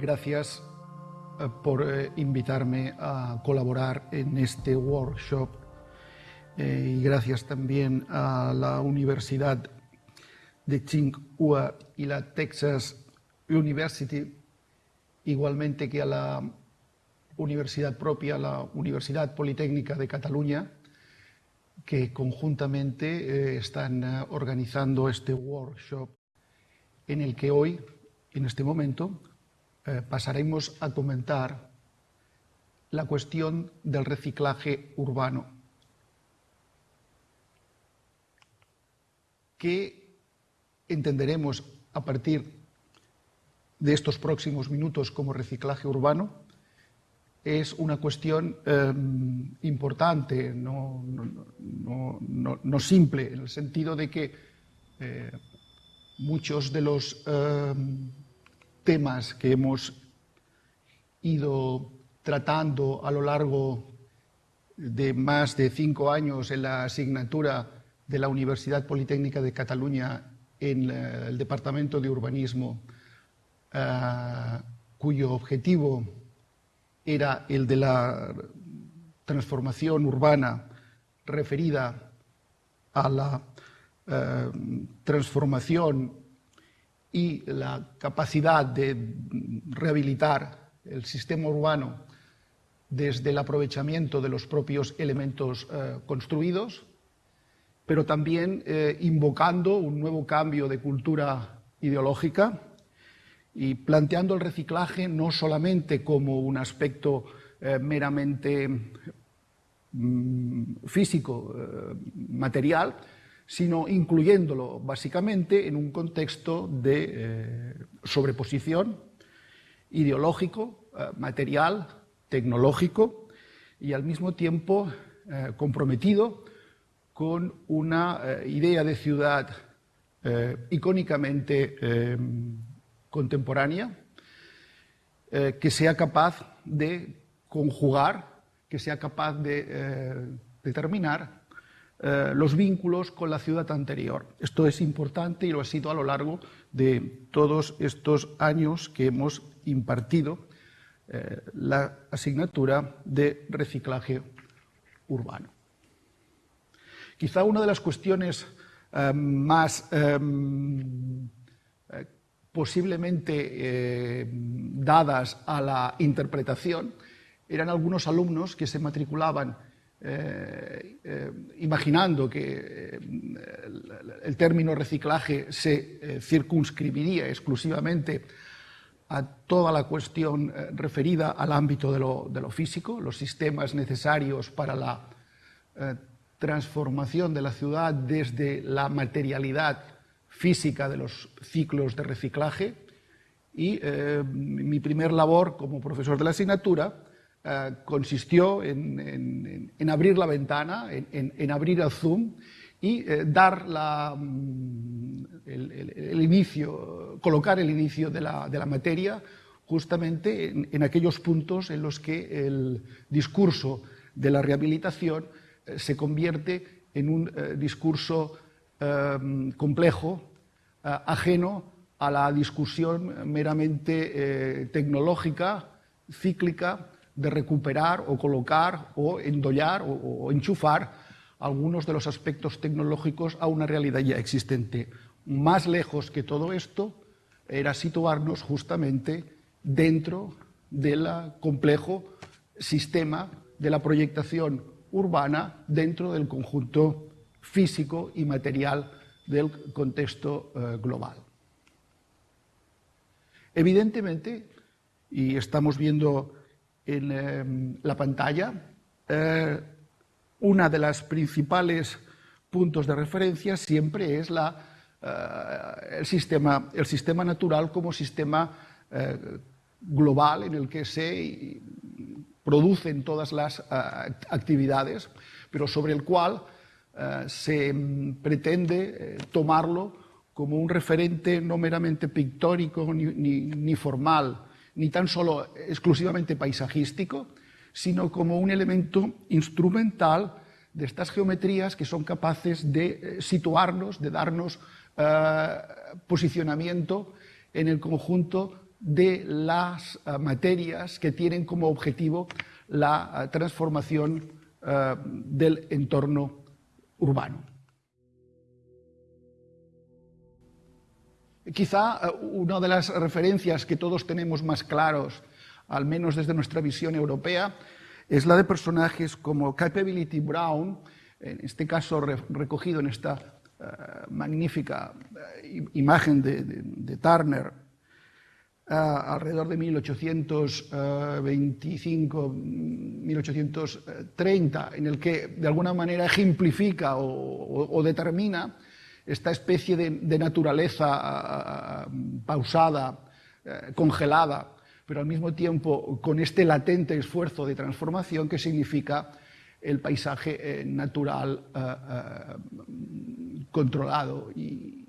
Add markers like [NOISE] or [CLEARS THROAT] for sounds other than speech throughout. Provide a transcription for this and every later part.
Gracias eh, por eh, invitarme a colaborar en este workshop eh, y gracias también a la Universidad de Tsinghua y la Texas University, igualmente que a la universidad propia, la Universidad Politécnica de Cataluña, que conjuntamente están organizando este workshop en el que hoy, en este momento, eh, pasaremos a comentar la cuestión del reciclaje urbano. ¿Qué entenderemos a partir de estos próximos minutos como reciclaje urbano? Es una cuestión em, importante, no, simple, en el sentido de que eh, muchos de los em, temas que hemos ido tratando a lo largo de más de cinco años en la asignatura de la Universidad Politécnica de Cataluña en el Departamento de Urbanismo, eh, cuyo objetivo era el de la transformación urbana referida a la eh, transformación y la capacidad de rehabilitar el sistema urbano desde el aprovechamiento de los propios elementos eh, construidos, pero también eh, invocando un nuevo cambio de cultura ideológica y planteando el reciclaje no solamente como un aspecto eh, meramente mm, físico, material, sino incluyéndolo básicamente en un contexto de eh, sobreposición ideológico, eh, material, tecnológico y al mismo tiempo eh, comprometido con una idea de ciudad icónicamente contemporánea que sea capaz de conjugar, que sea capaz de determinar eh, los vínculos con la ciudad anterior. Esto es importante y lo ha sido a lo largo de todos estos años que hemos impartido eh, la asignatura de reciclaje urbano. Quizá una de las cuestiones eh, más posiblemente dadas a la interpretación eran algunos alumnos que se matriculaban eh, eh, imaginando que eh, el, término reciclaje se circunscribiría exclusivamente a toda la cuestión referida al ámbito de lo, de lo, físico, los sistemas necesarios para la transformación de la ciudad desde la materialidad física de los ciclos de reciclaje. Y mi primer labor como profesor de la asignatura eh, consistió en, abrir la ventana, en, abrir el zoom y eh, dar mm, el, inicio, colocar el inicio de la, materia justamente en, aquellos puntos en los que el discurso de la rehabilitación eh, se convierte en un discurso complejo, ajeno a la discusión meramente tecnológica, cíclica, de recuperar o colocar o endollar o, enchufar algunos de los aspectos tecnológicos a una realidad ya existente. Más lejos que todo esto era situarnos justamente dentro del complejo sistema de la proyectación urbana dentro del conjunto físico y material del contexto eh, global. Evidentemente, y estamos viendo en em, la pantalla. Eh, una de las principales puntos de referencia siempre es eh, el, sistema, natural como sistema eh, global en el que se producen todas las actividades, pero sobre el cual se pretende tomarlo como un referente no meramente pictórico ni formal, ni tan solo exclusivamente paisajístico, sino como un elemento instrumental de estas geometrías que son capaces de eh, situarnos, de darnos eh, posicionamiento en el conjunto de las eh, materias que tienen como objetivo la transformación del entorno urbano. Quizá una de las referencias que todos tenemos más claros, al menos desde nuestra visión europea, es la de personajes como Capability Brown, en este caso recogido en esta magnífica imagen de Turner, alrededor de 1825, 1830, en el que de alguna manera ejemplifica o, determina esta especie de, naturaleza pausada, eh, congelada, pero al mismo tiempo con este latente esfuerzo de transformación que significa el paisaje eh, natural eh, controlado y,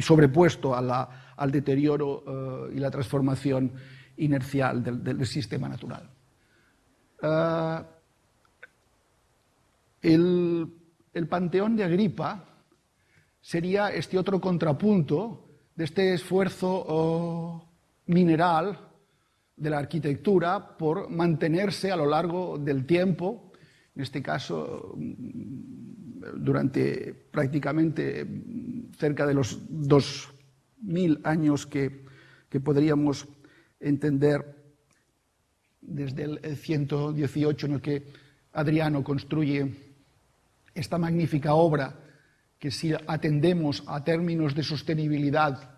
sobrepuesto al deterioro y la transformación inercial del, sistema natural. El, panteón de Agripa sería este otro contrapunto de este esfuerzo oh, mineral de la arquitectura por mantenerse a lo largo del tiempo, en este caso mm, durante prácticamente cerca de los dos mil años que, podríamos entender desde el 118 en el que Adriano construye esta magnífica obra que si atendemos a términos de sostenibilidad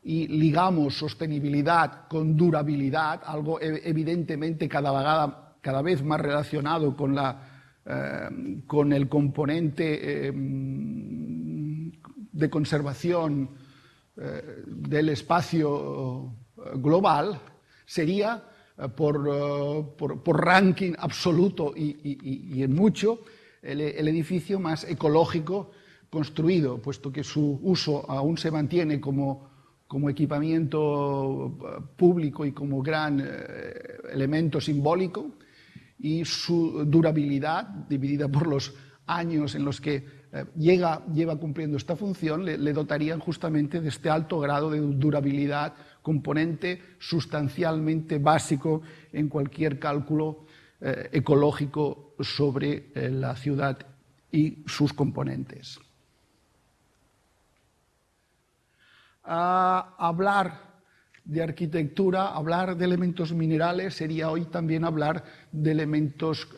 y ligamos sostenibilidad con durabilidad, algo evidentemente cada, vez más relacionado con, la, eh, con el componente eh, de conservación eh, del espacio eh, global sería, por, por, ranking absoluto y, en mucho, el, edificio más ecológico construido, puesto que su uso aún se mantiene como, como equipamiento público y como gran elemento simbólico, y su durabilidad, dividida por los años en los que eh, llega, lleva cumpliendo esta función, le, dotarían justamente de este alto grado de durabilidad, componente sustancialmente básico en cualquier cálculo eh, ecológico sobre eh, la ciudad y sus componentes. Hablar de arquitectura, hablar de elementos minerales, sería hoy también hablar de elementos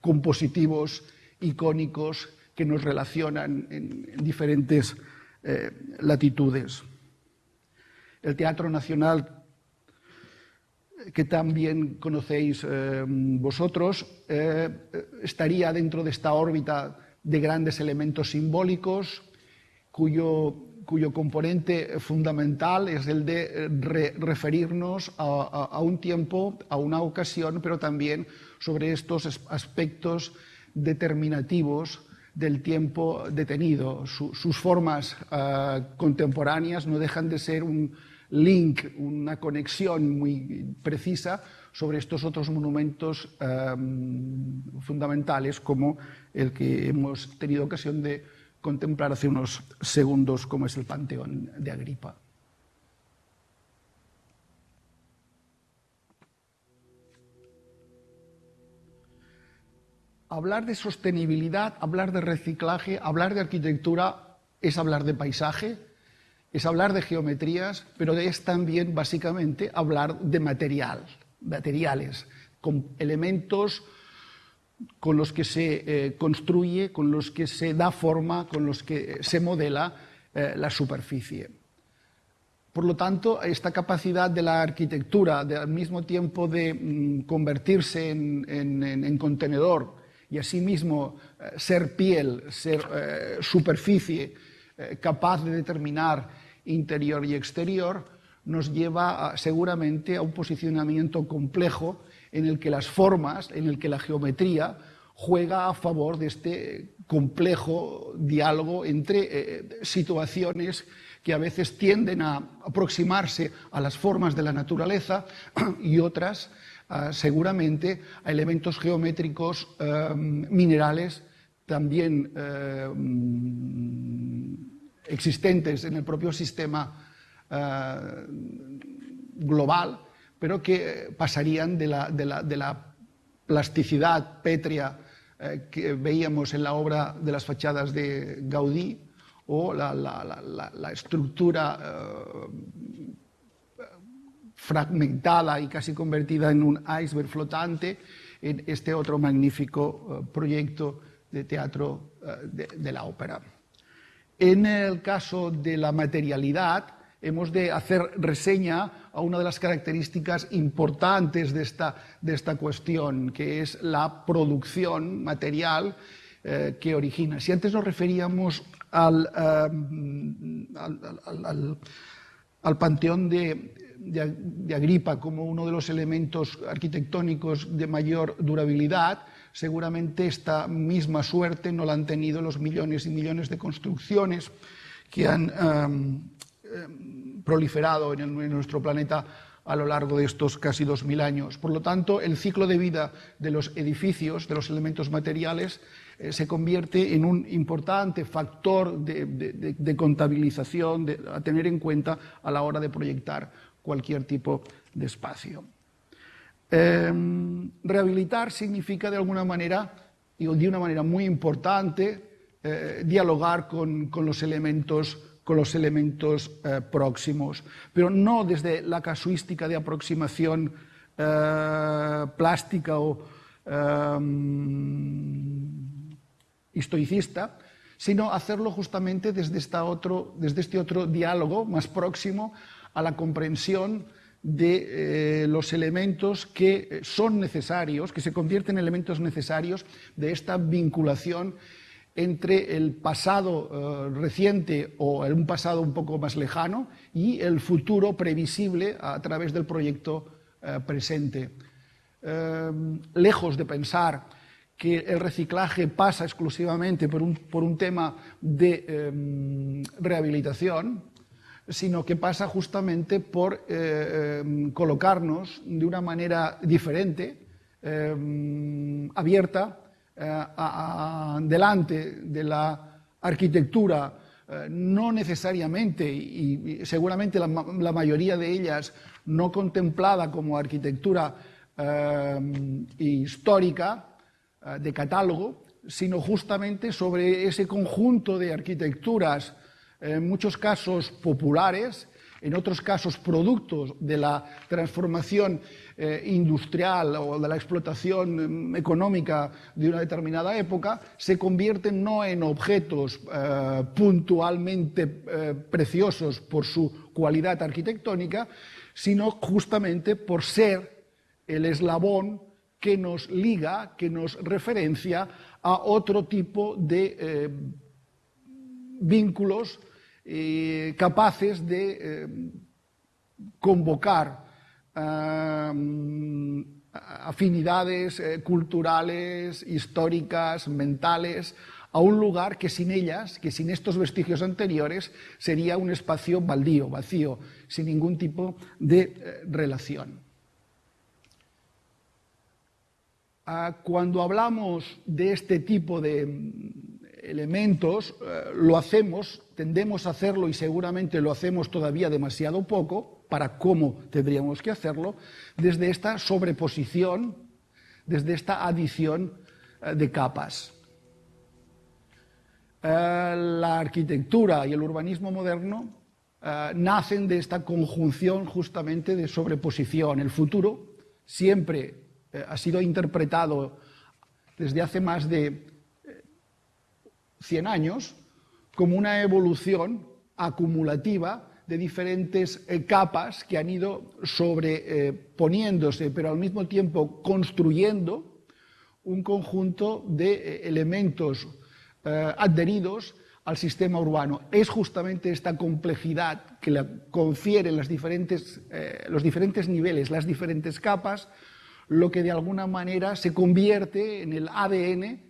compositivos, icónicos, que nos relacionan en, diferentes eh, latitudes. El Teatro Nacional, que también conocéis eh, vosotros, eh, estaría dentro de esta órbita de grandes elementos simbólicos, cuyo, cuyo componente fundamental es el de referirnos a, un tiempo, a una ocasión, pero también sobre estos aspectos determinativos del tiempo detenido. sus formas eh, contemporáneas no dejan de ser un link, una conexión muy precisa sobre estos otros monumentos eh, fundamentales como el que hemos tenido ocasión de contemplar hace unos segundos, como es el Panteón de Agripa. hablar de sostenibilidad, hablar de reciclaje, hablar de arquitectura es hablar de paisaje, es hablar de geometrías, pero es también básicamente hablar de material, materiales, con elementos con los que se eh, construye, con los que se da forma, con los que se modela eh, la superficie. Por lo tanto, esta capacidad de la arquitectura, de, al mismo tiempo de mm, convertirse en contenedor, y asimismo eh, ser piel, ser eh, superficie eh, capaz de determinar interior y exterior, nos lleva seguramente a un posicionamiento complejo en el que las formas, en el que la geometría juega a favor de este complejo diálogo entre situaciones que a veces tienden a aproximarse a las formas de la naturaleza y otras seguramente a elementos geométricos em, minerales también em, existentes en el propio sistema eh, global, pero que pasarían de la, plasticidad pétrea eh, que veíamos en la obra de las fachadas de Gaudí o la, estructura eh, fragmentada y casi convertida en un iceberg flotante en este otro magnífico eh, proyecto de teatro de la ópera. En el caso de la materialidad, hemos de hacer reseña a una de las características importantes de esta, de esta cuestión, que es la producción material eh, que origina. Si antes nos referíamos al, eh, al, panteón de, Agripa como uno de los elementos arquitectónicos de mayor durabilidad, seguramente esta misma suerte no la han tenido los millones y millones de construcciones que han um, proliferado en, nuestro planeta a lo largo de estos casi 2.000 años. Por lo tanto, el ciclo de vida de los edificios, de los elementos materiales, eh, se convierte en un importante factor de, de, contabilización a tener en cuenta a la hora de proyectar cualquier tipo de espacio. Eh, rehabilitar significa de alguna manera, y de una manera muy importante, eh, dialogar con, con, los elementos, con los elementos eh, próximos, pero no desde la casuística de aproximación eh, plástica o eh, historicista, sino hacerlo justamente desde, esta otro, desde este otro diálogo más próximo a la comprensión de eh, los elementos que eh, son necesarios, que se convierten en elementos necesarios de esta vinculación entre el pasado eh, reciente o un pasado un poco más lejano y el futuro previsible a través del proyecto eh, presente. Eh, lejos de pensar que el reciclaje pasa exclusivamente por un, por un tema de eh, rehabilitación, sino que pasa justamente por eh, colocarnos de una manera diferente, eh, abierta, a, delante de la arquitectura, eh, no necesariamente, y, seguramente la, la, mayoría de ellas no contemplada como arquitectura eh, histórica, de catálogo, sino justamente sobre ese conjunto de arquitecturas en muchos casos populares, en otros casos productos de la transformación eh, industrial o de la explotación eh, económica de una determinada época, se convierten no en objetos eh, puntualmente eh, preciosos por su cualidad arquitectónica, sino justamente por ser el eslabón que nos liga, que nos referencia a otro tipo de vínculos capaces de convocar afinidades eh, culturales, históricas, mentales, a un lugar que sin ellas, que sin estos vestigios anteriores, sería un espacio baldío, vacío, sin ningún tipo de eh, relación. Ah, cuando hablamos de este tipo de elementos, eh, lo hacemos, tendemos a hacerlo y seguramente lo hacemos todavía demasiado poco para cómo tendríamos que hacerlo, desde esta sobreposición, desde esta adición eh, de capas. Eh, la arquitectura y el urbanismo moderno eh, nacen de esta conjunción justamente de sobreposición. El futuro siempre ha sido interpretado desde hace más de 100 años como una evolución acumulativa de diferentes eh, capas que han ido sobreponiéndose, eh, pero al mismo tiempo construyendo un conjunto de eh, elementos adheridos al sistema urbano. Es justamente esta complejidad que le confieren las diferentes, los diferentes niveles, las diferentes capas, lo que de alguna manera se convierte en el ADN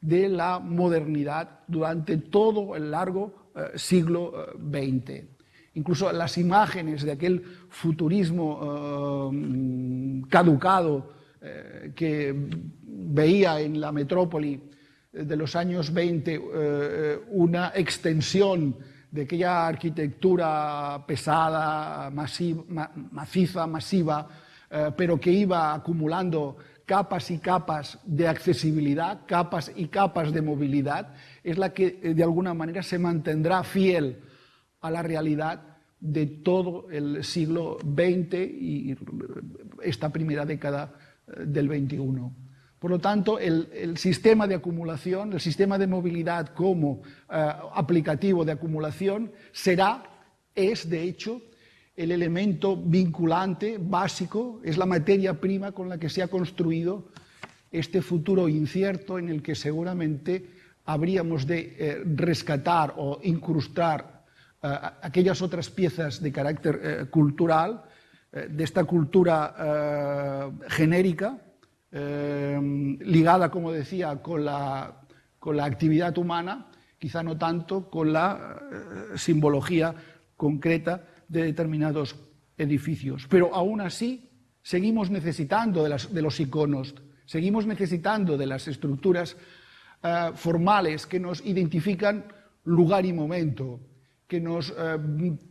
de la modernidad durante todo el largo siglo XX. Eh, Incluso las imágenes de aquel futurismo eh, caducado eh, que veía en la metrópoli de los años 20 eh, una extensión de aquella arquitectura pesada, maciza, masiva, eh, pero que iba acumulando capas y capas de accesibilidad, capas y capas de movilidad, es la que eh, de alguna manera se mantendrá fiel a la realidad de todo el siglo XX y esta primera década eh, del XXI. Por lo tanto, el, sistema de acumulación, el sistema de movilidad como eh, aplicativo de acumulación será, es de hecho, el elemento vinculante básico, es la materia prima con la que se ha construido este futuro incierto en el que seguramente habríamos de eh, rescatar o incrustar aquellas otras piezas de carácter cultural, de esta cultura genérica, ligada, como decía, con la, con la, actividad humana, quizá no tanto con la eh, simbología concreta de determinados edificios. Pero aún así seguimos necesitando de, los iconos, seguimos necesitando de las estructuras eh, formales que nos identifican lugar y momento, que nos eh,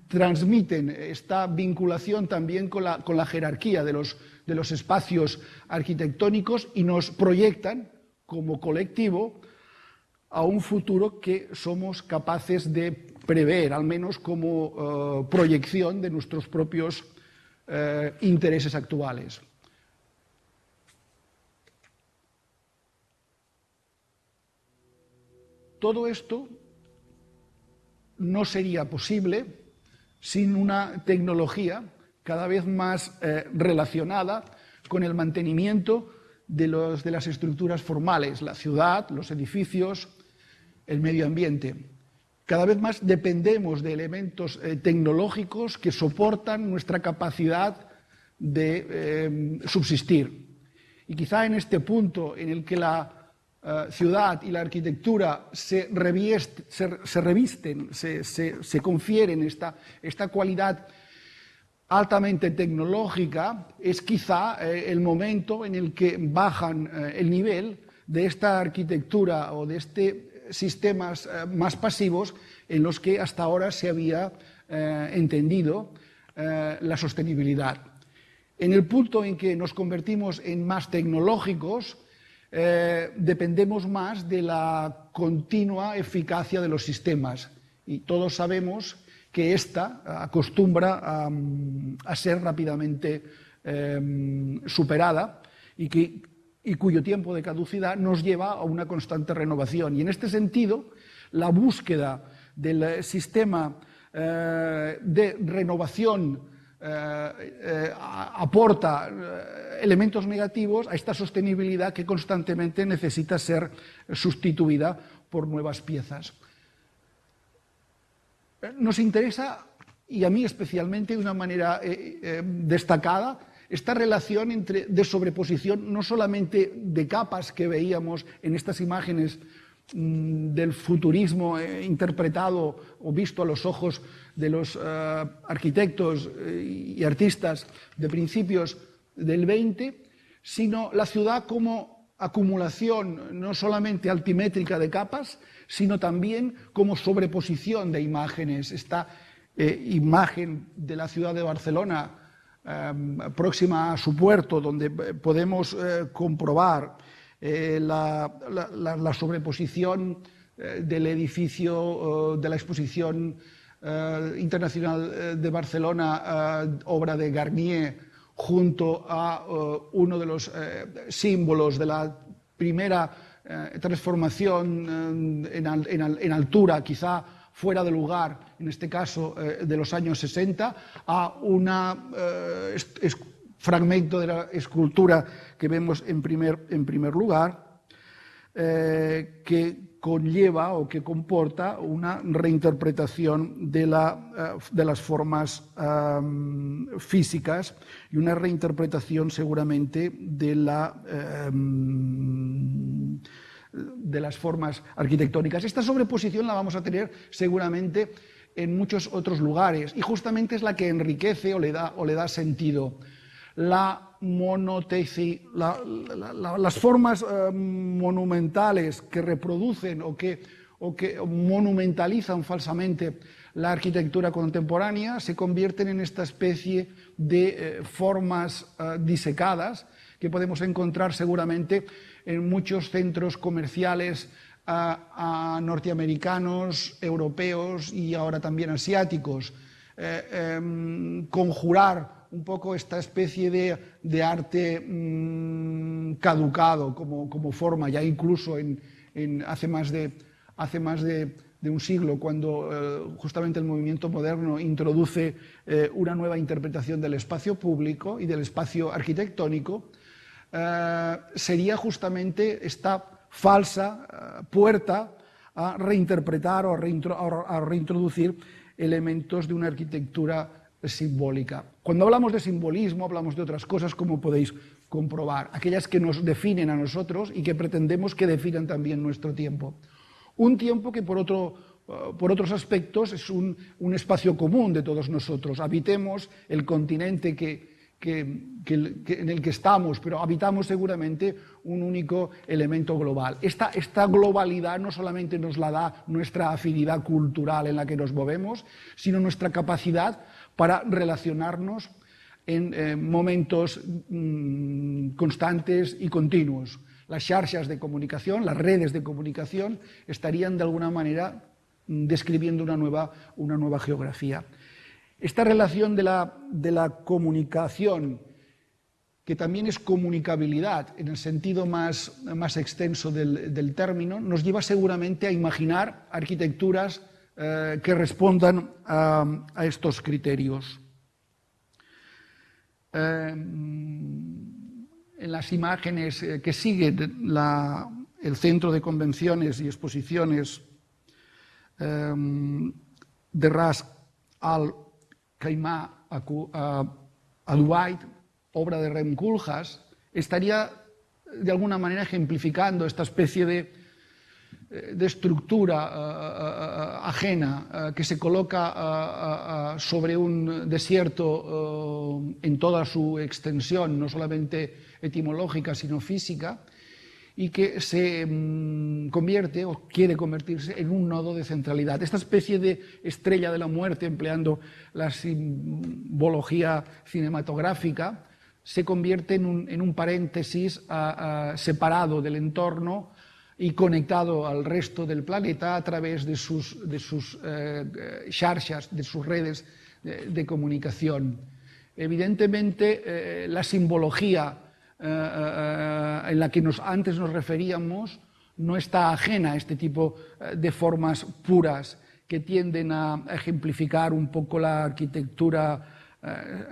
transmiten esta vinculación también con la, con la jerarquía de los, de los espacios arquitectónicos y nos proyectan como colectivo a un futuro que somos capaces de prever, al menos como eh, proyección de nuestros propios eh, intereses actuales. Todo esto no sería posible sin una tecnología cada vez más eh, relacionada con el mantenimiento de, los, de, las estructuras formales, la ciudad, los edificios, el medio ambiente. Cada vez más dependemos de elementos eh, tecnológicos que soportan nuestra capacidad de eh, subsistir. Y quizá en este punto en el que la ciudad y la arquitectura se, revisten, se, confieren esta, esta cualidad altamente tecnológica, es quizá eh, el momento en el que bajan eh, el nivel de esta arquitectura o de estos sistemas eh, más pasivos en los que hasta ahora se había entendido la sostenibilidad. En el punto en que nos convertimos en más tecnológicos, dependemos más de la continua eficacia de los sistemas. Y todos sabemos que ésta acostumbra a, ser rápidamente em, superada y, que, y cuyo tiempo de caducidad nos lleva a una constante renovación. Y en este sentido, la búsqueda del sistema eh, de renovación eh, eh, aporta elementos negativos a esta sostenibilidad que constantemente necesita ser sustituida por nuevas piezas. Nos interesa, y a mí especialmente de una manera eh, eh, destacada, esta relación entre, de sobreposición, no solamente de capas que veíamos en estas imágenes del futurismo eh, interpretado o visto a los ojos de los arquitectos y artistas de principios del 20, sino la ciudad como acumulación no solamente altimétrica de capas, sino también como sobreposición de imágenes. Esta eh, imagen de la ciudad de Barcelona, próxima a su puerto, donde eh, podemos eh, comprobar la, sobreposición del edificio de la exposición internacional de Barcelona, obra de Garnier, junto a uno de los símbolos de la primera eh, transformación eh, en, altura, quizá fuera de lugar, en este caso eh, de los años 60, a un fragmento de la escultura que vemos en primer, en primer lugar, que conlleva o que comporta una reinterpretación de, la, de las formas físicas y una reinterpretación seguramente de la de las formas arquitectónicas. Esta sobreposición la vamos a tener seguramente en muchos otros lugares y justamente es la que enriquece o le da, o le da sentido. La las formas eh, monumentales que reproducen o que, o que monumentalizan falsamente la arquitectura contemporánea se convierten en esta especie de eh, formas eh, disecadas que podemos encontrar seguramente en muchos centros comerciales norteamericanos, europeos y ahora también asiáticos. Em, conjurar un poco esta especie de, arte mm, caducado como, forma, ya incluso en, hace más de, hace más de, un siglo, cuando eh, justamente el movimiento moderno introduce eh, una nueva interpretación del espacio público y del espacio arquitectónico, eh, sería justamente esta falsa puerta a reinterpretar o a reintroducir elementos de una arquitectura simbólica. Cuando hablamos de simbolismo, hablamos de otras cosas, como podéis comprobar, aquellas que nos definen a nosotros y que pretendemos que definan también nuestro tiempo. Un tiempo que por, otro, eh, por otros aspectos es un, un, espacio común de todos nosotros. Habitemos el continente que, en el que estamos, pero habitamos seguramente un único elemento global. Esta, esta, globalidad no solamente nos la da nuestra afinidad cultural en la que nos movemos, sino nuestra capacidad para relacionarnos en eh, momentos mm, constantes y continuos. Las xarxas de comunicación, las redes de comunicación, estarían de alguna manera mm, describiendo una nueva, una nueva geografía. Esta relación de la, de la comunicación, que también es comunicabilidad en el sentido más, más extenso del, del, término, nos lleva seguramente a imaginar arquitecturas eh, que respondan a, a estos criterios. Eh, en las imágenes eh, que siguen la, el Centro de Convenciones y Exposiciones de Ras al Caimá al-White, obra de Rem Koolhaas, estaría de alguna manera ejemplificando esta especie de, de estructura uh, uh, ajena uh, que se coloca sobre un desierto en toda su extensión, no solamente etimológica, sino física, y que se mm, convierte o quiere convertirse en un nodo de centralidad. Esta especie de estrella de la muerte, empleando la simbología cinematográfica, se convierte en un, en un paréntesis separado del entorno y conectado al resto del planeta a través de sus, de sus eh, de sus redes de, comunicación. Evidentemente, eh, la simbología eh, eh, en la que nos, antes nos referíamos no está ajena a este tipo eh, de formas puras que tienden a ejemplificar un poco la arquitectura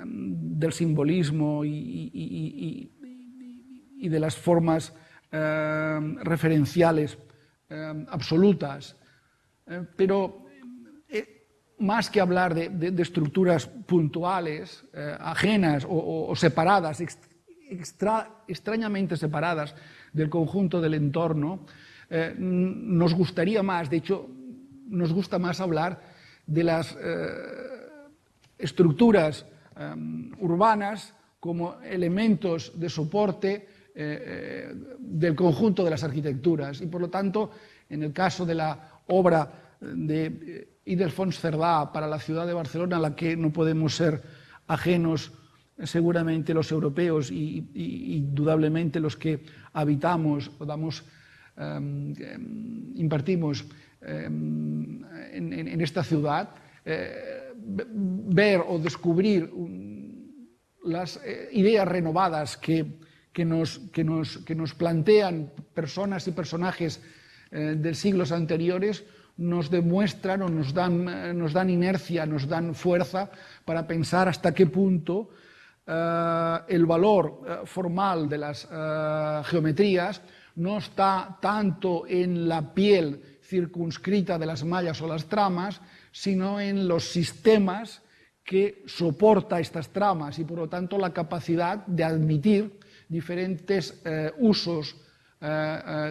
del simbolismo y, de las formas referenciales absolutas. pero más que hablar de, estructuras puntuales, ajenas o, separadas, extrañamente separadas del conjunto del entorno, eh, nos gustaría más, de hecho, nos gusta más hablar de las eh, estructuras eh, urbanas como elementos de soporte del conjunto de las arquitecturas. Y por lo tanto, en el caso de la obra de Idelfons Cerdá para la ciudad de Barcelona, a la que no podemos ser ajenos seguramente los europeos y, indudablemente los que habitamos o damos, em, em, impartimos em, en, esta ciudad, eh, ver o descubrir las eh, ideas renovadas que, que, nos, plantean personas y personajes eh, de siglos anteriores, nos demuestran o nos dan, dan inercia, nos dan fuerza para pensar hasta qué punto eh, el valor eh, formal de las eh, geometrías no está tanto en la piel circunscrita de las mallas o las tramas, sino en los sistemas que soporta estas tramas y por lo tanto la capacidad de admitir diferentes usos,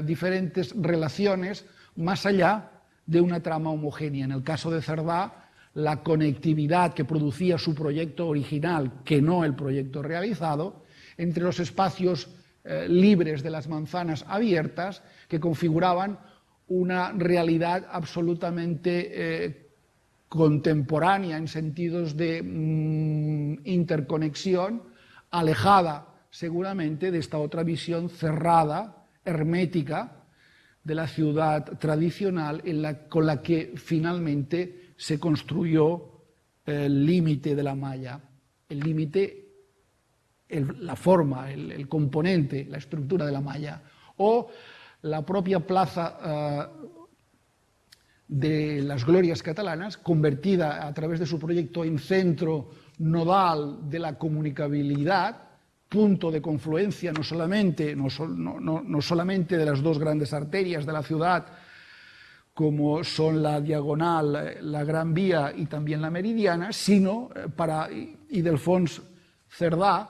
diferentes relaciones más allá de una trama homogénea. En el caso de Cerdá, la conectividad que producía su proyecto original, que no el proyecto realizado, entre los espacios eh, libres de las manzanas abiertas que configuraban una realidad absolutamente eh, contemporánea en sentidos de mm, interconexión, alejada seguramente de esta otra visión cerrada, hermética, de la ciudad tradicional con la que finalmente se construyó el límite de la malla, el límite, la forma, el, componente, la estructura de la malla, o la propia plaza eh, de las glorias catalanas, convertida a través de su proyecto en centro nodal de la comunicabilidad, punto de confluencia no solamente, no, solamente de las dos grandes arterias de la ciudad, como son la diagonal, la Gran Vía y también la Meridiana, sino eh, para Idelfons Cerdá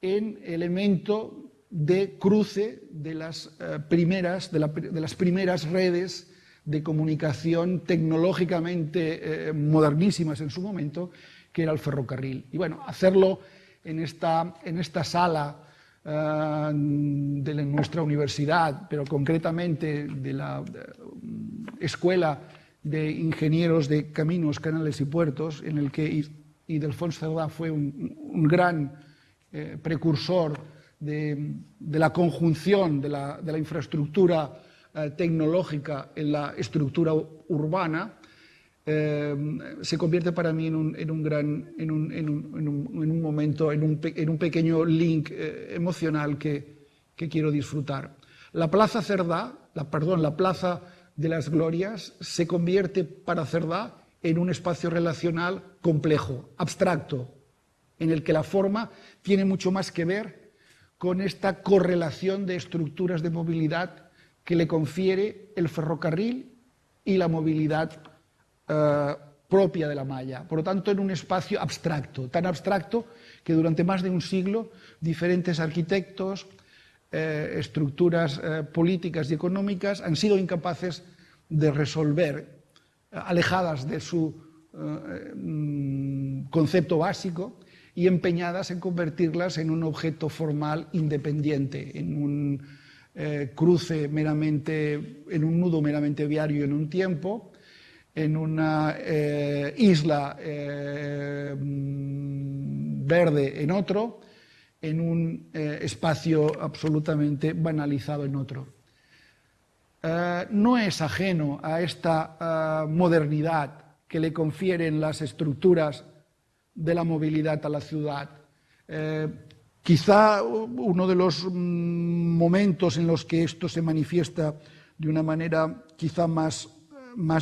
en elemento de cruce de las, eh, primeras, de las primeras redes de comunicación tecnológicamente eh, modernísimas en su momento, que era el ferrocarril. Y bueno, hacerlo en esta, en esta sala eh, de nuestra universidad, pero concretamente de la Escuela de Ingenieros de Caminos, Canales y Puertos, en el que Idelfonso Cerdá fue un, gran eh, precursor de, la conjunción de la, de la infraestructura eh, tecnológica en la estructura urbana, eh, se convierte para mí en un, gran, en un, momento, en un, pequeño link eh, emocional que, quiero disfrutar. La Plaza Cerdá, la, perdón, la Plaza de las Glorias, se convierte para Cerdá en un espacio relacional complejo, abstracto, en el que la forma tiene mucho más que ver con esta correlación de estructuras de movilidad que le confiere el ferrocarril y la movilidad eh, propia de la malla. Por lo tanto, en un espacio abstracto, tan abstracto que durante más de un siglo diferentes arquitectos, eh, estructuras eh, políticas y económicas han sido incapaces de resolver, alejadas de su mm, concepto básico y empeñadas en convertirlas en un objeto formal independiente, en un cruce meramente, en un nudo meramente viario en un tiempo, en una eh, isla eh, verde en otro, en un espacio absolutamente banalizado en otro. no es ajeno a esta modernidad que le confieren las estructuras de la movilidad a la ciudad. Quizá uno de los mm, momentos en los que esto se manifiesta de una manera quizá más,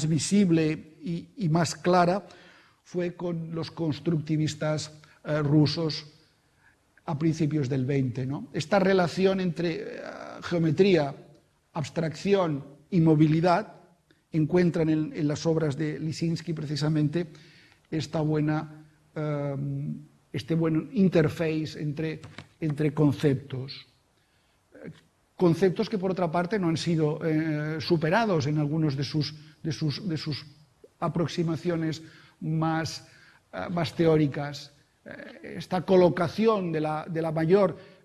visible y, más clara fue con los constructivistas eh, rusos a principios del 20. Esta relación entre eh, geometría, abstracción y movilidad encuentran en, las obras de Lisinski precisamente esta buena eh, este buen interface entre, entre conceptos. Conceptos que, por otra parte, no han sido eh, superados en algunas de sus, de sus, de sus aproximaciones más, eh, más teóricas. Eh, esta colocación de la, de la mayor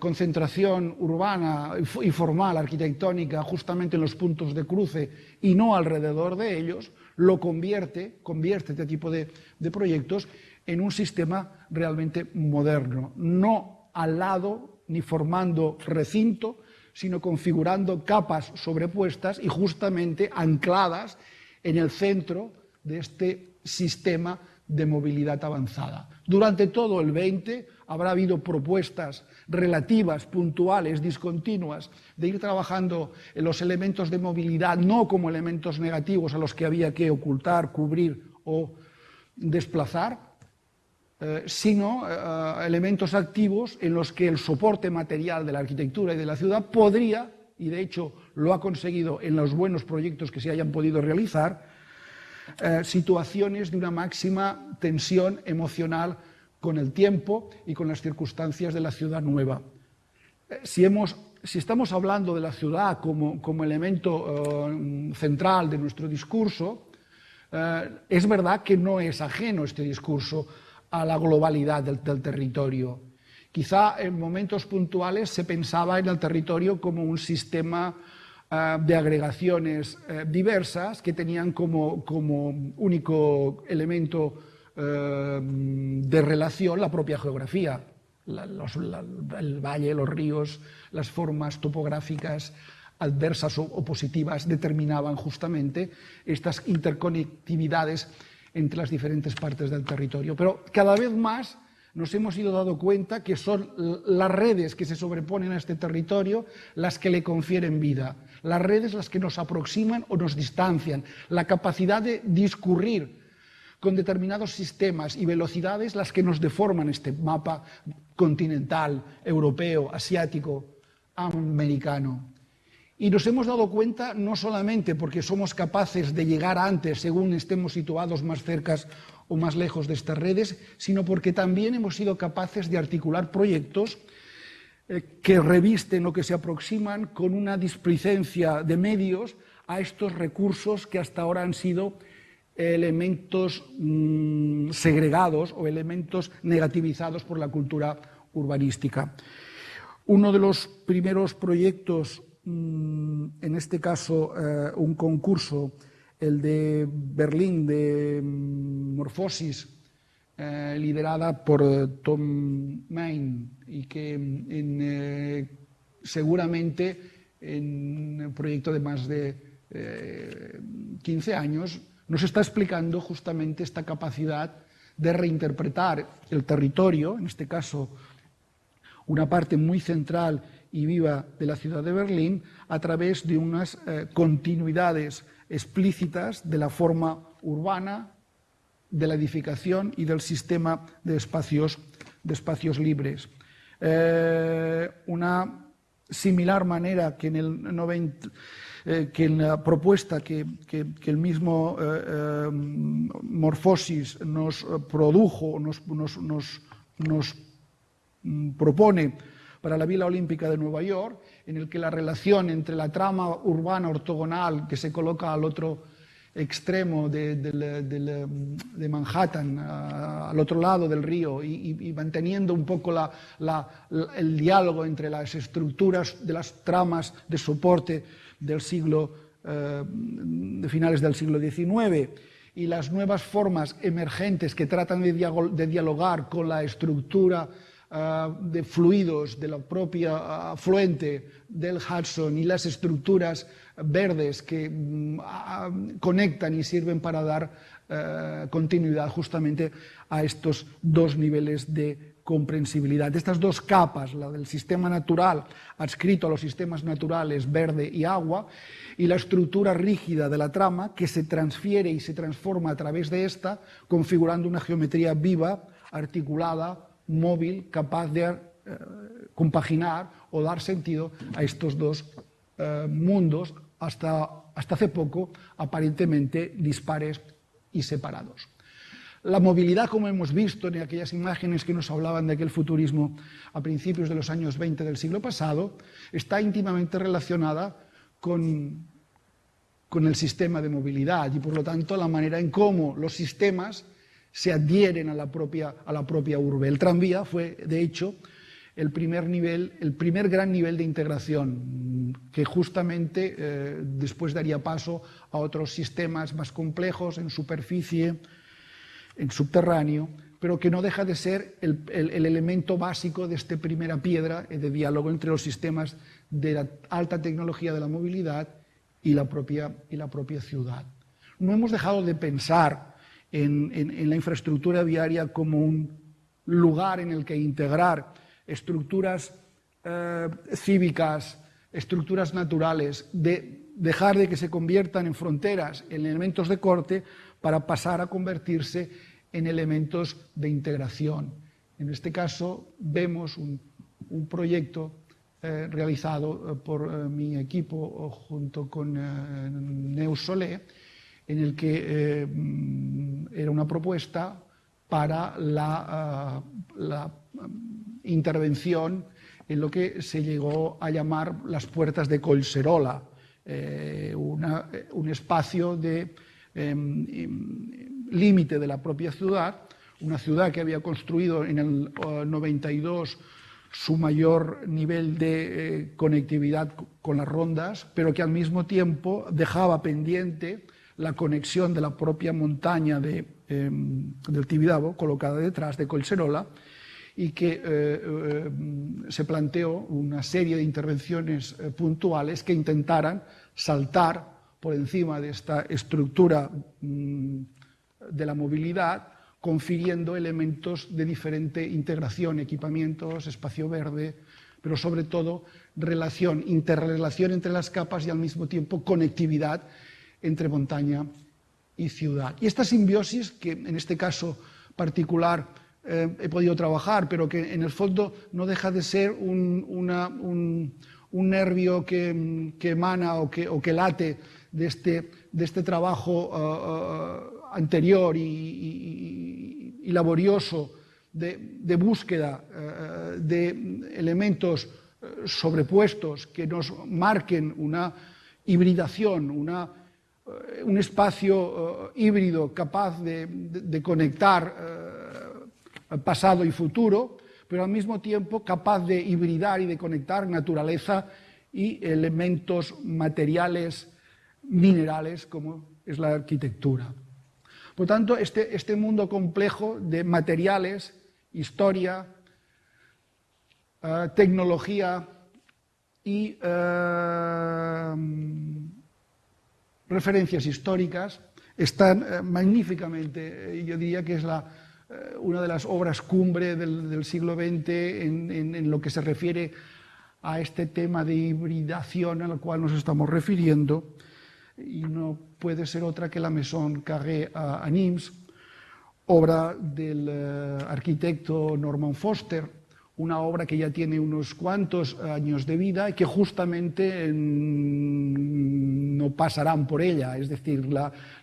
concentración urbana y formal, arquitectónica, justamente en los puntos de cruce y no alrededor de ellos, lo convierte, convierte este tipo de, de proyectos en un sistema realmente moderno, no al lado ni formando recinto, sino configurando capas sobrepuestas y justamente ancladas en el centro de este sistema de movilidad avanzada. Durante todo el 20 habrá habido propuestas relativas, puntuales, discontinuas, de ir trabajando en los elementos de movilidad no como elementos negativos a los que había que ocultar, cubrir o desplazar, eh, sino eh, elementos activos en los que el soporte material de la arquitectura y de la ciudad podría, y de hecho lo ha conseguido en los buenos proyectos que se hayan podido realizar, eh, situaciones de una máxima tensión emocional con el tiempo y con las circunstancias de la ciudad nueva. si, estamos hablando de la ciudad como, como elemento central de nuestro discurso, es verdad que no es ajeno este discurso a la globalidad del, territorio. Quizá en momentos puntuales se pensaba en el territorio como un sistema ah, de agregaciones eh, diversas que tenían como, como único elemento eh, de relación la propia geografía. el valle, los ríos, las formas topográficas adversas o, positivas determinaban justamente estas interconectividades entre las diferentes partes del territorio. Pero cada vez más nos hemos ido dando cuenta que son las redes que se sobreponen a este territorio las que le confieren vida, las redes las que nos aproximan o nos distancian, la capacidad de discurrir con determinados sistemas y velocidades las que nos deforman este mapa continental, europeo, asiático, americano. Y nos hemos dado cuenta no solamente porque somos capaces de llegar antes según estemos situados más cerca o más lejos de estas redes, sino porque también hemos sido capaces de articular proyectos eh, que revisten o que se aproximan con una displicencia de medios a estos recursos que hasta ahora han sido elementos mm, segregados o elementos negativizados por la cultura urbanística. Uno de los primeros proyectos en este caso eh, un concurso, el de Berlín de mm, Morfosis, eh, liderada por eh, Tom Main y que en, seguramente en un proyecto de más de 15 años nos está explicando justamente esta capacidad de reinterpretar el territorio, en este caso una parte muy central y viva de la ciudad de Berlín a través de unas eh, continuidades explícitas de la forma urbana, de la edificación y del sistema de espacios, de espacios libres. Eh, una similar manera que en, el eh, que en la propuesta que, el mismo Morfosis nos produjo, nos, nos, nos, nos mm, propone para la Vila Olímpica de Nueva York, en el que la relación entre la trama urbana ortogonal que se coloca al otro extremo de, Manhattan, al otro lado del río, y, manteniendo un poco el diálogo entre las estructuras de las tramas de soporte del siglo, eh, de finales del siglo XIX, y las nuevas formas emergentes que tratan de dialogar con la estructura Ah, de fluidos de la propia afluente del Hudson y las estructuras verdes que mm, ah, conectan y sirven para dar continuidad justamente a estos dos niveles de comprensibilidad. Estas dos capas, la del sistema natural adscrito a los sistemas naturales verde y agua, y la estructura rígida de la trama que se transfiere y se transforma a través de esta, configurando una geometría viva, articulada, móvil capaz de eh, compaginar o dar sentido a estos dos eh, mundos hasta, hasta hace poco aparentemente dispares y separados. La movilidad, como hemos visto en aquellas imágenes que nos hablaban de aquel futurismo a principios de los años 20 del siglo pasado, está íntimamente relacionada con, con el sistema de movilidad y, por lo tanto, la manera en cómo los sistemas se adhieren a la propia, a la propia urbe. El tranvía fue, de hecho, el primer, nivel, el primer gran nivel de integración, que justamente eh, después daría paso a otros sistemas más complejos en superficie, en subterráneo, pero que no deja de ser el, el elemento básico de esta primera piedra de diálogo entre los sistemas de la alta tecnología de la movilidad y la propia, y la propia ciudad. No hemos dejado de pensar en, la infraestructura viaria como un lugar en el que integrar estructuras eh, cívicas, estructuras naturales, de dejar de que se conviertan en fronteras, en elementos de corte, para pasar a convertirse en elementos de integración. En este caso vemos un, proyecto eh, realizado eh, por mi equipo junto con Neus Solé, en el que eh, mm, era una propuesta para la, ah, mm, intervención en lo que se llegó a llamar las puertas de Colserola, eh, un espacio de em, em, límite de la propia ciudad, una ciudad que había construido en el 92 su mayor nivel de eh, conectividad con las rondas, pero que al mismo tiempo dejaba pendiente la conexión de la propia montaña de, em, del Tibidabo, colocada detrás de Colserola, y que eh, eh, se planteó una serie de intervenciones puntuales que intentaran saltar por encima de esta estructura mm, de la movilidad confiriendo elementos de diferente integración, equipamientos, espacio verde, pero sobre todo relación, interrelación entre las capas y al mismo tiempo conectividad entre montaña y ciudad. Y esta simbiosis, que en este caso particular eh, he podido trabajar, pero que en el fondo no deja de ser un, nervio que, emana o que, late de este, este trabajo uh, uh, anterior y, laborioso de, búsqueda eh, de elementos eh, sobrepuestos que nos marquen una hibridación, una, eh, un espacio híbrido capaz de, conectar pasado y futuro, pero al mismo tiempo capaz de hibridar y de conectar naturaleza y elementos materiales, minerales, como es la arquitectura. Por tanto, este, este mundo complejo de materiales, historia, eh, tecnología y eh, referencias históricas están eh, magníficamente, yo diría que es la, una de las obras cumbre del, siglo XX en, en, lo que se refiere a este tema de hibridación al cual nos estamos refiriendo y no puede ser otra que la Maison Carré a, Nimes, obra del eh, arquitecto Norman Foster, una obra que ya tiene unos cuantos años de vida y que justamente pasarán por ella, es decir,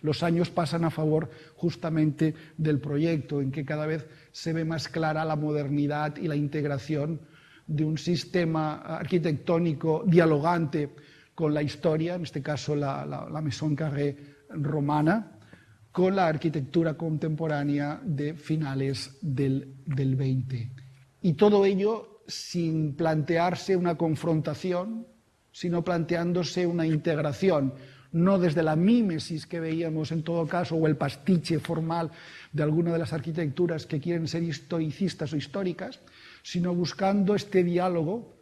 los años pasan a favor justamente del proyecto, en que cada vez se ve más clara la modernidad y la integración de un sistema arquitectónico dialogante con la historia, en este caso la, la, Maison Carré romana, con la arquitectura contemporánea de finales del, del 20. Y todo ello sin plantearse una confrontación, sino planteándose una integración, no desde la mímesis que veíamos en todo caso, o el pastiche formal de alguna de las arquitecturas que quieren ser historicistas o históricas, sino buscando este diálogo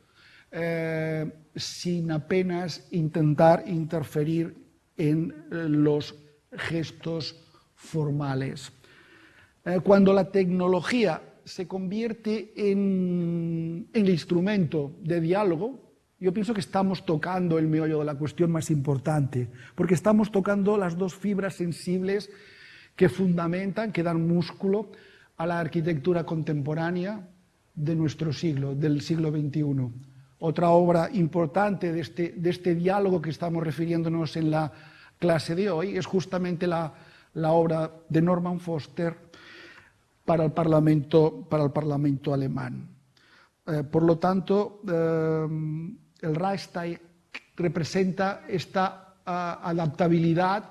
eh, sin apenas intentar interferir en los gestos formales. Eh, cuando la tecnología se convierte en el instrumento de diálogo, yo pienso que estamos tocando el meollo de la cuestión más importante, porque estamos tocando las dos fibras sensibles que fundamentan, que dan músculo a la arquitectura contemporánea de nuestro siglo, del siglo XXI. Otra obra importante de este, de este diálogo que estamos refiriéndonos en la clase de hoy es justamente la, la obra de Norman Foster para el Parlamento, para el Parlamento alemán. Eh, por lo tanto, eh, el Reichstag representa esta adaptabilidad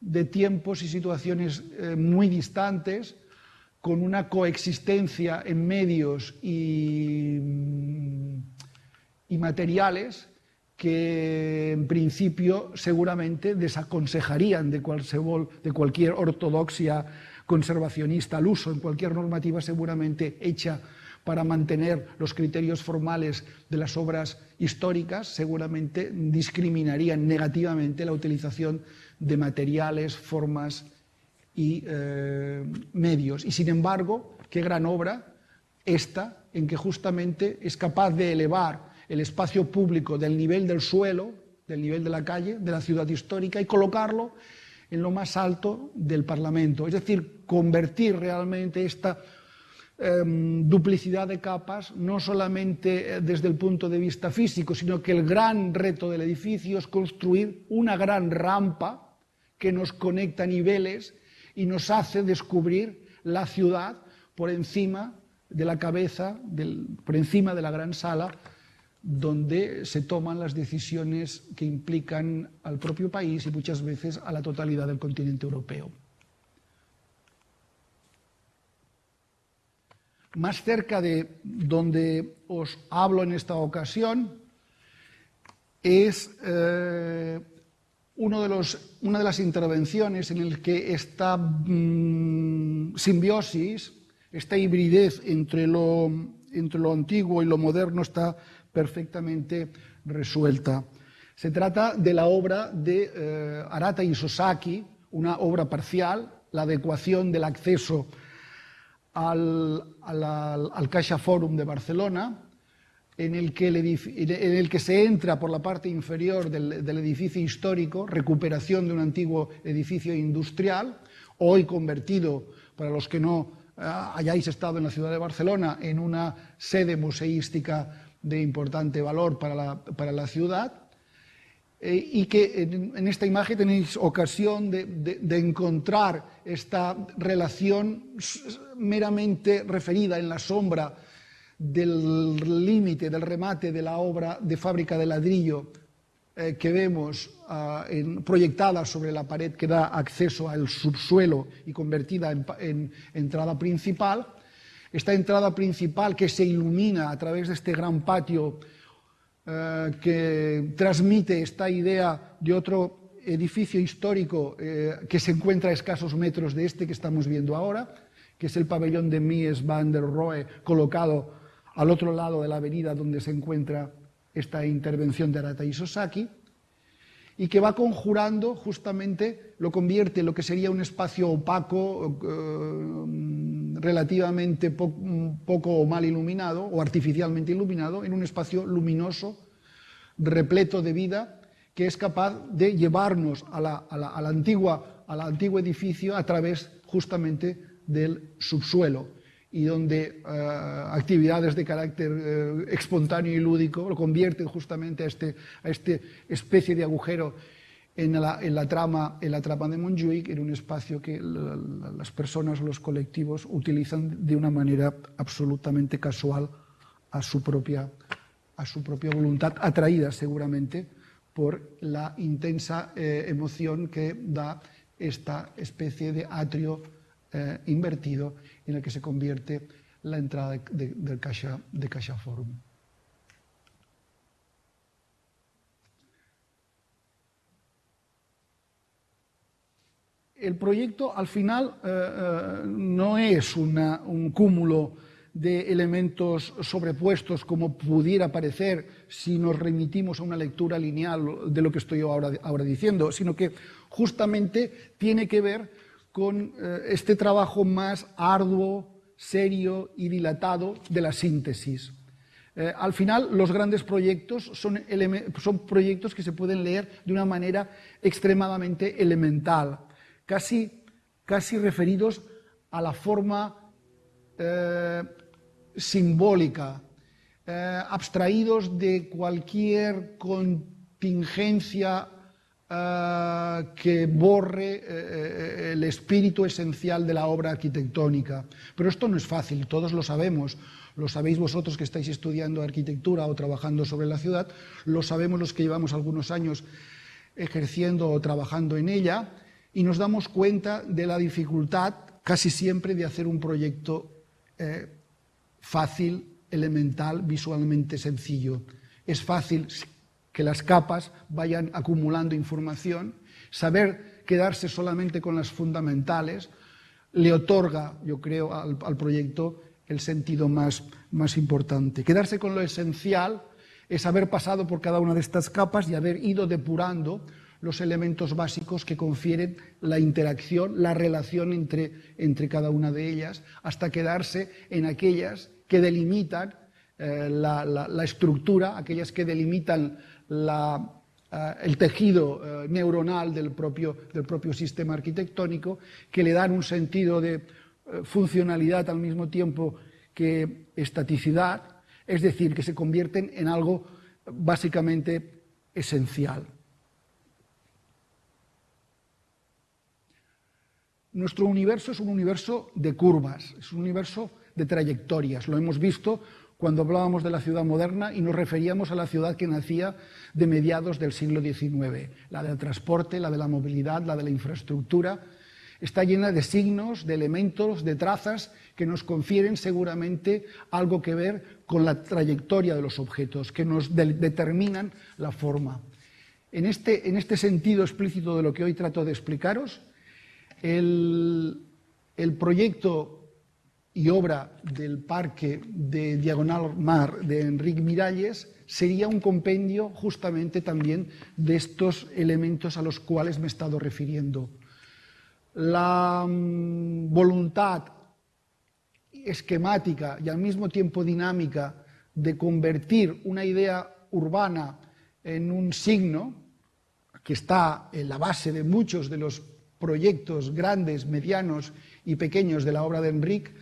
de tiempos y situaciones eh, muy distantes, con una coexistencia en medios y y materiales que en principio seguramente desaconsejarían de, de cualquier ortodoxia conservacionista al uso, en cualquier normativa seguramente hecha para mantener los criterios formales de las obras históricas, seguramente discriminarían negativamente la utilización de materiales, formas y eh, medios. Y sin embargo, qué gran obra esta, en que justamente es capaz de elevar el espacio público del nivel del suelo, del nivel de la calle, de la ciudad histórica, y colocarlo en lo más alto del Parlamento. Es decir, convertir realmente esta em, duplicidad de capas, no solamente eh, desde el punto de vista físico, sino que el gran reto del edificio es construir una gran rampa que nos conecta a niveles y nos hace descubrir la ciudad por encima de la cabeza, por encima de la gran sala donde se toman las decisiones que implican al propio país y muchas veces a la totalidad del continente europeo. Más cerca de donde os hablo en esta ocasión es eh, una de las intervenciones en el que esta mm, simbiosis, esta hibridez entre lo, entre lo antiguo y lo moderno está perfectamente resuelta. Se trata de la obra de eh, Arata Isosaki, una obra parcial, la adecuación del acceso al, al, Caixa Forum de Barcelona, en el, que en el, que se entra por la parte inferior del, del, edificio histórico, recuperación de un antiguo edificio industrial, hoy convertido, para los que no eh, hayáis estado en la ciudad de Barcelona, en una sede museística de importante valor para la, para la ciudad, eh, y que en, en, esta imagen tenéis ocasión de, de, de encontrar esta relación meramente referida en la sombra del límite, del remate de la obra de fábrica de ladrillo eh, que vemos uh, en, proyectada sobre la pared que da acceso al subsuelo y convertida en, en, entrada principal. Esta entrada principal que se ilumina a través de este gran patio eh, que transmite esta idea de otro edificio histórico eh, que se encuentra a escasos metros de este que estamos viendo ahora, que es el pabellón de Mies van der Rohe, colocado al otro lado de la avenida donde se encuentra esta intervención de Arata Isosaki, y que va conjurando justamente, lo convierte en lo que sería un espacio opaco, eh, relativamente po poco o mal iluminado, o artificialmente iluminado, en un espacio luminoso, repleto de vida, que es capaz de llevarnos a la antigua, al antiguo edificio a través justamente del subsuelo y donde uh, actividades de carácter uh, espontáneo y lúdico lo convierten justamente a este, a este especie de agujero en la, en la, trama, en la trama de Montjuic, en un espacio que la, la, las personas los colectivos utilizan de una manera absolutamente casual a su propia, a su propia voluntad, atraída seguramente por la intensa eh, emoción que da esta especie de atrio eh, invertido en el que se convierte la entrada de, de, Caixa, Forum. El proyecto al final eh, eh, no es un cúmulo de elementos sobrepuestos como pudiera parecer si nos remitimos a una lectura lineal de lo que estoy ahora, ahora diciendo, sino que justamente tiene que ver con eh, este trabajo más arduo, serio y dilatado de la síntesis. Eh, al final, los grandes proyectos son, son, proyectos que se pueden leer de una manera extremadamente elemental, casi, casi referidos a la forma eh, simbólica, abstraídos de cualquier contingencia Que borre uh, el espíritu esencial de la obra arquitectónica. Pero esto no es fácil, todos lo sabemos. Lo sabéis vosotros que estáis estudiando arquitectura o trabajando sobre la ciudad, lo sabemos los que llevamos algunos años ejerciendo o trabajando en ella, y nos damos cuenta de la dificultad casi siempre de hacer un proyecto eh, fácil, elemental, visualmente sencillo. Es fácil que las capas vayan acumulando información, saber quedarse solamente con las fundamentales, le otorga, yo creo, al, proyecto el sentido más, más importante. Quedarse con lo esencial es haber pasado por cada una de estas capas y haber ido depurando los elementos básicos que confieren la interacción, la relación entre, entre cada una de ellas, hasta quedarse en aquellas que delimitan eh, la, estructura, aquellas que delimitan uh, el tejido uh, neuronal del propio, del propio sistema arquitectónico, que le dan un sentido de funcionalidad al mismo tiempo que estaticidad, es decir, que se convierten en algo básicamente esencial. Nuestro universo es un universo de curvas, es un universo de trayectorias. Lo hemos visto cuando hablábamos de la ciudad moderna y nos referíamos a la ciudad que nacía de mediados del siglo XIX, la del transporte, la de la movilidad, la de la infraestructura. está llena de signos, de elementos, de trazas que nos confieren seguramente algo que ver con la trayectoria de los objetos, que nos determinan la forma. En este, en este, sentido explícito de lo que hoy trato de explicaros, el, el proyecto y obra del parque de Diagonal Mar de Enrique Miralles sería un compendio justamente también de estos elementos a los cuales me he estado refiriendo. La mm, voluntad esquemática y al mismo tiempo dinámica de convertir una idea urbana en un signo que está en la base de muchos de los proyectos grandes, medianos y pequeños de la obra de Enrique,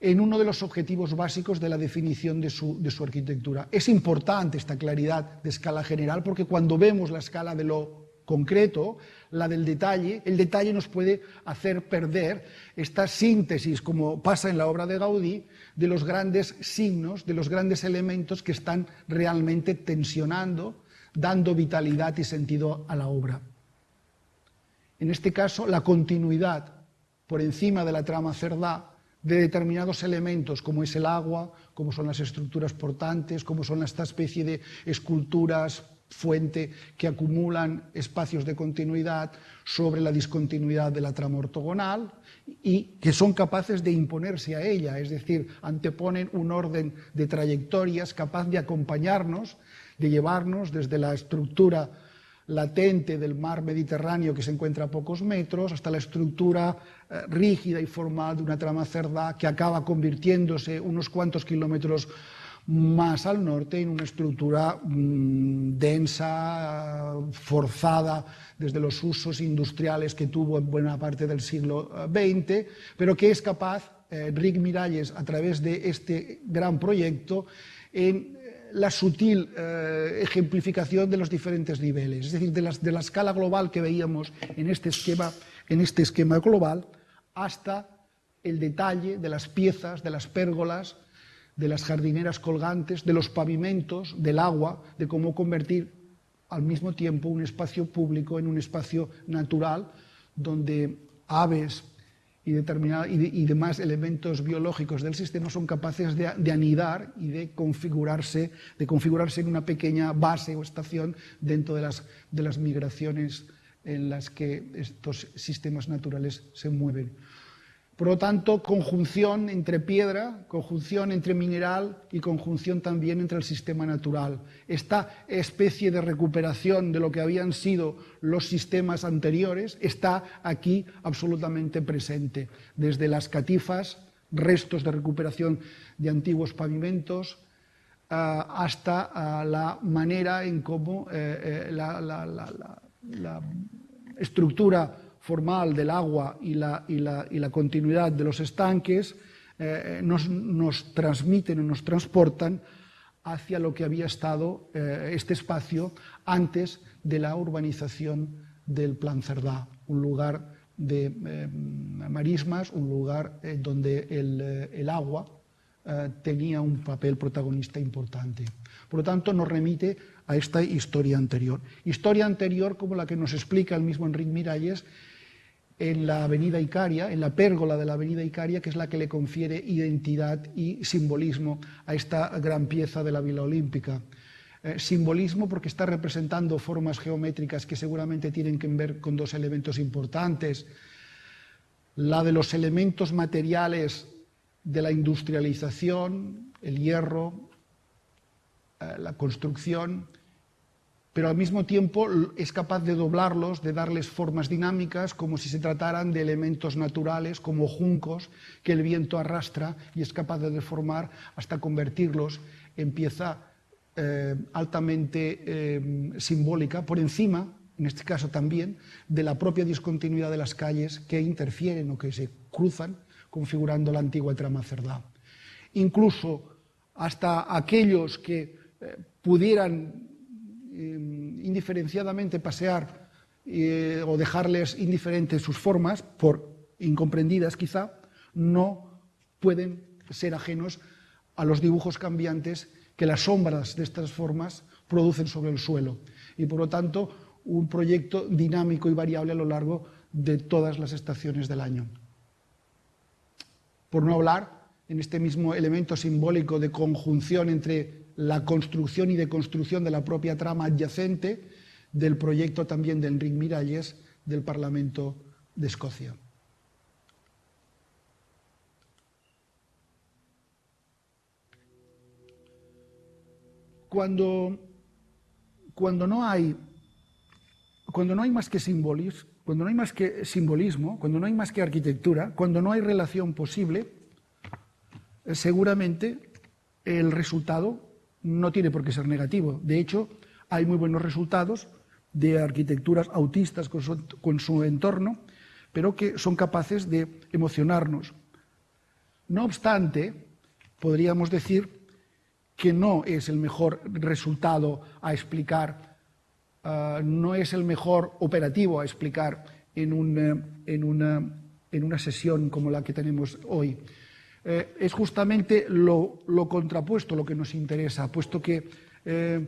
en uno de los objetivos básicos de la definición de su, arquitectura. Es importante esta claridad de escala general porque cuando vemos la escala de lo concreto, la del detalle, el detalle nos puede hacer perder esta síntesis, como pasa en la obra de Gaudí, de los grandes signos, de los grandes elementos que están realmente tensionando, dando vitalidad y sentido a la obra. En este caso, la continuidad por encima de la trama cerdá de determinados elementos, como es el agua, como son las estructuras portantes, como son esta especie de esculturas fuente que acumulan espacios de continuidad sobre la discontinuidad de la trama ortogonal y que son capaces de imponerse a ella, es decir, anteponen un orden de trayectorias capaz de acompañarnos, de llevarnos desde la estructura latente del mar Mediterráneo que se encuentra a pocos metros, hasta la estructura eh, rígida y formal de una trama cerda que acaba convirtiéndose unos cuantos kilómetros más al norte en una estructura mm, densa, forzada desde los usos industriales que tuvo en buena parte del siglo XX, eh, pero que es capaz, eh, Rick Miralles, a través de este gran proyecto, en la sutil eh, ejemplificación de los diferentes niveles, es decir, de, de, la escala global que veíamos en este, esquema, en este esquema global hasta el detalle de las piezas, de las pérgolas, de las jardineras colgantes, de los pavimentos, del agua, de cómo convertir al mismo tiempo un espacio público en un espacio natural donde aves, y, y, demás elementos biológicos del sistema son capaces de, anidar y de configurarse, de configurarse en una pequeña base o estación dentro de las, de las migraciones en las que estos sistemas naturales se mueven. Por lo tanto, conjunción entre piedra, conjunción entre mineral y conjunción también entre el sistema natural. Esta especie de recuperación de lo que habían sido los sistemas anteriores está aquí absolutamente presente, desde las catifas, restos de recuperación de antiguos pavimentos, ah, hasta ah, la manera en cómo eh, eh, la estructura formal del agua y la, y la, y la continuidad de los estanques eh, nos, nos, transmiten o nos transportan hacia lo que había estado eh, este espacio antes de la urbanización del Plan Cerdá, un lugar de eh, marismas, un lugar eh, donde el, eh, el agua eh, tenía un papel protagonista importante. Por lo tanto, nos remite a esta historia anterior. Historia anterior como la que nos explica el mismo Enrique Miralles en la avenida Icaria, en la pérgola de la avenida Icaria, que es la que le confiere identidad y simbolismo a esta gran pieza de la Vila Olímpica. Eh, simbolismo porque está representando formas geométricas que seguramente tienen que ver con dos elementos importantes. La de los elementos materiales de la industrialización, el hierro, eh, la construcción, pero al mismo tiempo es capaz de doblarlos, de darles formas dinámicas, como si se trataran de elementos naturales, como juncos que el viento arrastra y es capaz de deformar hasta convertirlos en pieza eh, altamente eh, simbólica, por encima, en este caso también, de la propia discontinuidad de las calles que interfieren o que se cruzan, configurando la antigua trama cerdá. Incluso hasta aquellos que eh, pudieran indiferenciadamente pasear eh, o dejarles indiferentes sus formas, por incomprendidas quizá, no pueden ser ajenos a los dibujos cambiantes que las sombras de estas formas producen sobre el suelo. Y por lo tanto, un proyecto dinámico y variable a lo largo de todas las estaciones del año. Por no hablar en este mismo elemento simbólico de conjunción entre la construcción y deconstrucción de la propia trama adyacente del proyecto también de Enrique Miralles del Parlamento de Escocia. Cuando, cuando, no hay, cuando no hay más que simbolismo, cuando no hay más que simbolismo, cuando no hay más que arquitectura, cuando no hay relación posible, eh, seguramente el resultado no tiene por qué ser negativo. De hecho, hay muy buenos resultados de arquitecturas autistas con su, entorno, pero que son capaces de emocionarnos. No obstante, podríamos decir que no es el mejor resultado a explicar, uh, no es el mejor operativo a explicar en, en, una, sesión como la que tenemos hoy. Eh, es justamente lo, contrapuesto lo que nos interesa, puesto que eh,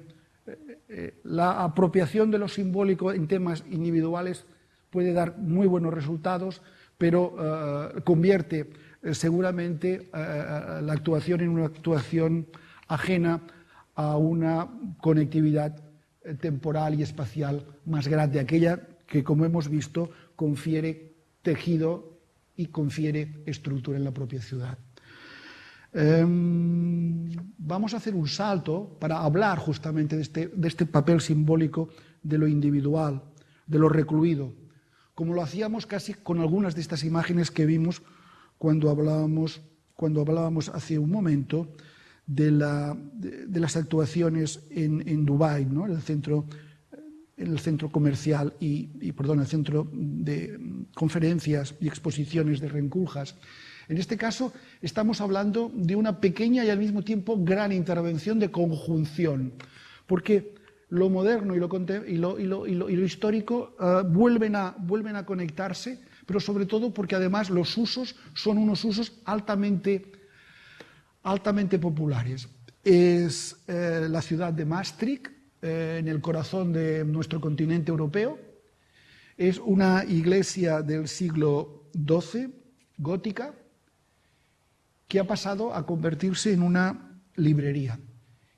eh, la apropiación de lo simbólico en temas individuales puede dar muy buenos resultados, pero convierte seguramente la actuación en una actuación ajena a una conectividad temporal y espacial más grande, aquella que, como hemos visto, confiere tejido y confiere estructura en la propia ciudad. Um, vamos a hacer un salto para hablar justamente de este, de este papel simbólico de lo individual, de lo recluido, como lo hacíamos casi con algunas de estas imágenes que vimos cuando hablábamos, cuando hablábamos hace un momento de las actuaciones en, en Dubái, ¿no? en, el centro, en el centro comercial y, y, perdón, el centro de conferencias y exposiciones de Renculjas. En este caso estamos hablando de una pequeña y al mismo tiempo gran intervención de conjunción, porque lo moderno y lo, histórico vuelven, a, conectarse, pero sobre todo porque además los usos son unos usos altamente altamente populares. Es eh, la ciudad de Maastricht, eh, en el corazón de nuestro continente europeo. Es una iglesia del siglo XII, gótica, que ha pasado a convertirse en una librería.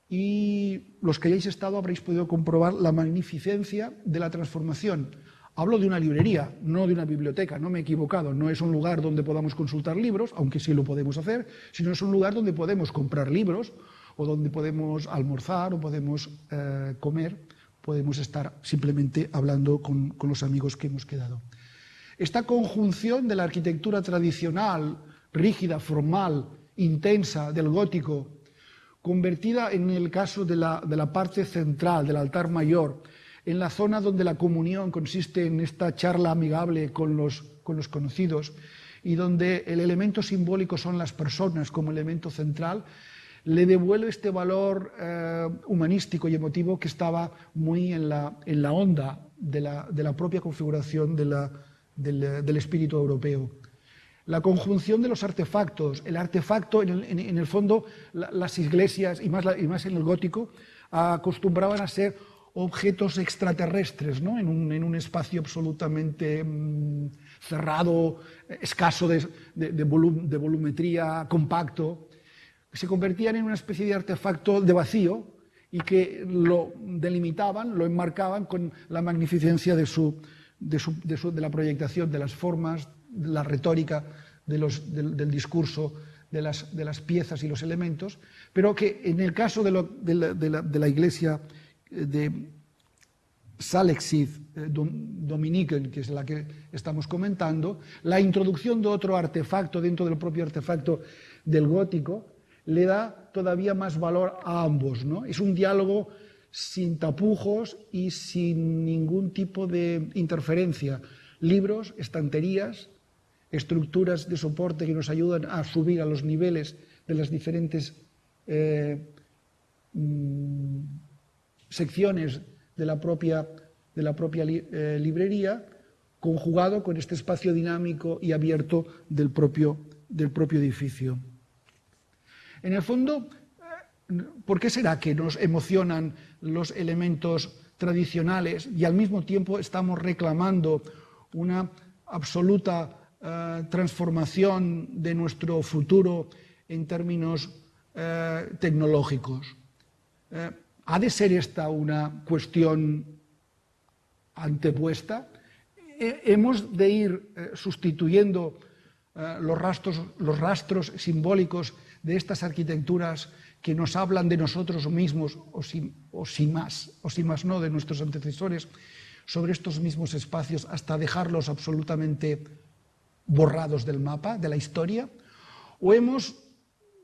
Y los que hayáis estado habréis podido comprobar la magnificencia de la transformación Hablo de una librería, no de una biblioteca, no me he equivocado. No es un lugar donde podamos consultar libros, aunque sí lo podemos hacer, sino es un lugar donde podemos comprar libros o donde podemos almorzar o podemos eh, comer, podemos estar simplemente hablando con, con los amigos que hemos quedado. Esta conjunción de la arquitectura tradicional, rígida, formal, intensa del gótico, convertida en el caso de la, de la parte central, del altar mayor, en la zona donde la comunión consiste en esta charla amigable con los, con los conocidos y donde el elemento simbólico son las personas como elemento central, le devuelve este valor eh, humanístico y emotivo que estaba muy en la, en la onda de la, de la, propia configuración del, del, espíritu europeo. La conjunción de los artefactos, el artefacto, en el, fondo, la, las iglesias, y más, en el gótico, acostumbraban a ser objetos extraterrestres, ¿no? en, un, espacio absolutamente mmm, cerrado, escaso de, de, de, volum, de, volumetría, compacto, se convertían en una especie de artefacto de vacío y que lo delimitaban, lo enmarcaban con la magnificencia de, la proyectación de las formas, la retórica del, discurso, de las, piezas y los elementos, pero que en el caso de, la, Iglesia de Salexid eh, Dominican, que es la que estamos comentando, la introducción de otro artefacto dentro del propio artefacto del gótico le da todavía más valor a ambos. ¿no? Es un diálogo sin tapujos y sin ningún tipo de interferencia. Libros, estanterías, estructuras de soporte que nos ayudan a subir a los niveles de las diferentes eh, mm, secciones de la propia, de la propia eh, librería, conjugado con este espacio dinámico y abierto del propio, del propio edificio. En el fondo, ¿por qué será que nos emocionan los elementos tradicionales y al mismo tiempo estamos reclamando una absoluta eh, transformación de nuestro futuro en términos eh, tecnológicos. Eh, ¿Ha de ser esta una cuestión antepuesta? ¿Hemos de ir sustituyendo los rastros, simbólicos de estas arquitecturas que nos hablan de nosotros mismos, o o si, más, o si más no, de nuestros antecesores, sobre estos mismos espacios hasta dejarlos absolutamente borrados del mapa, de la historia, o hemos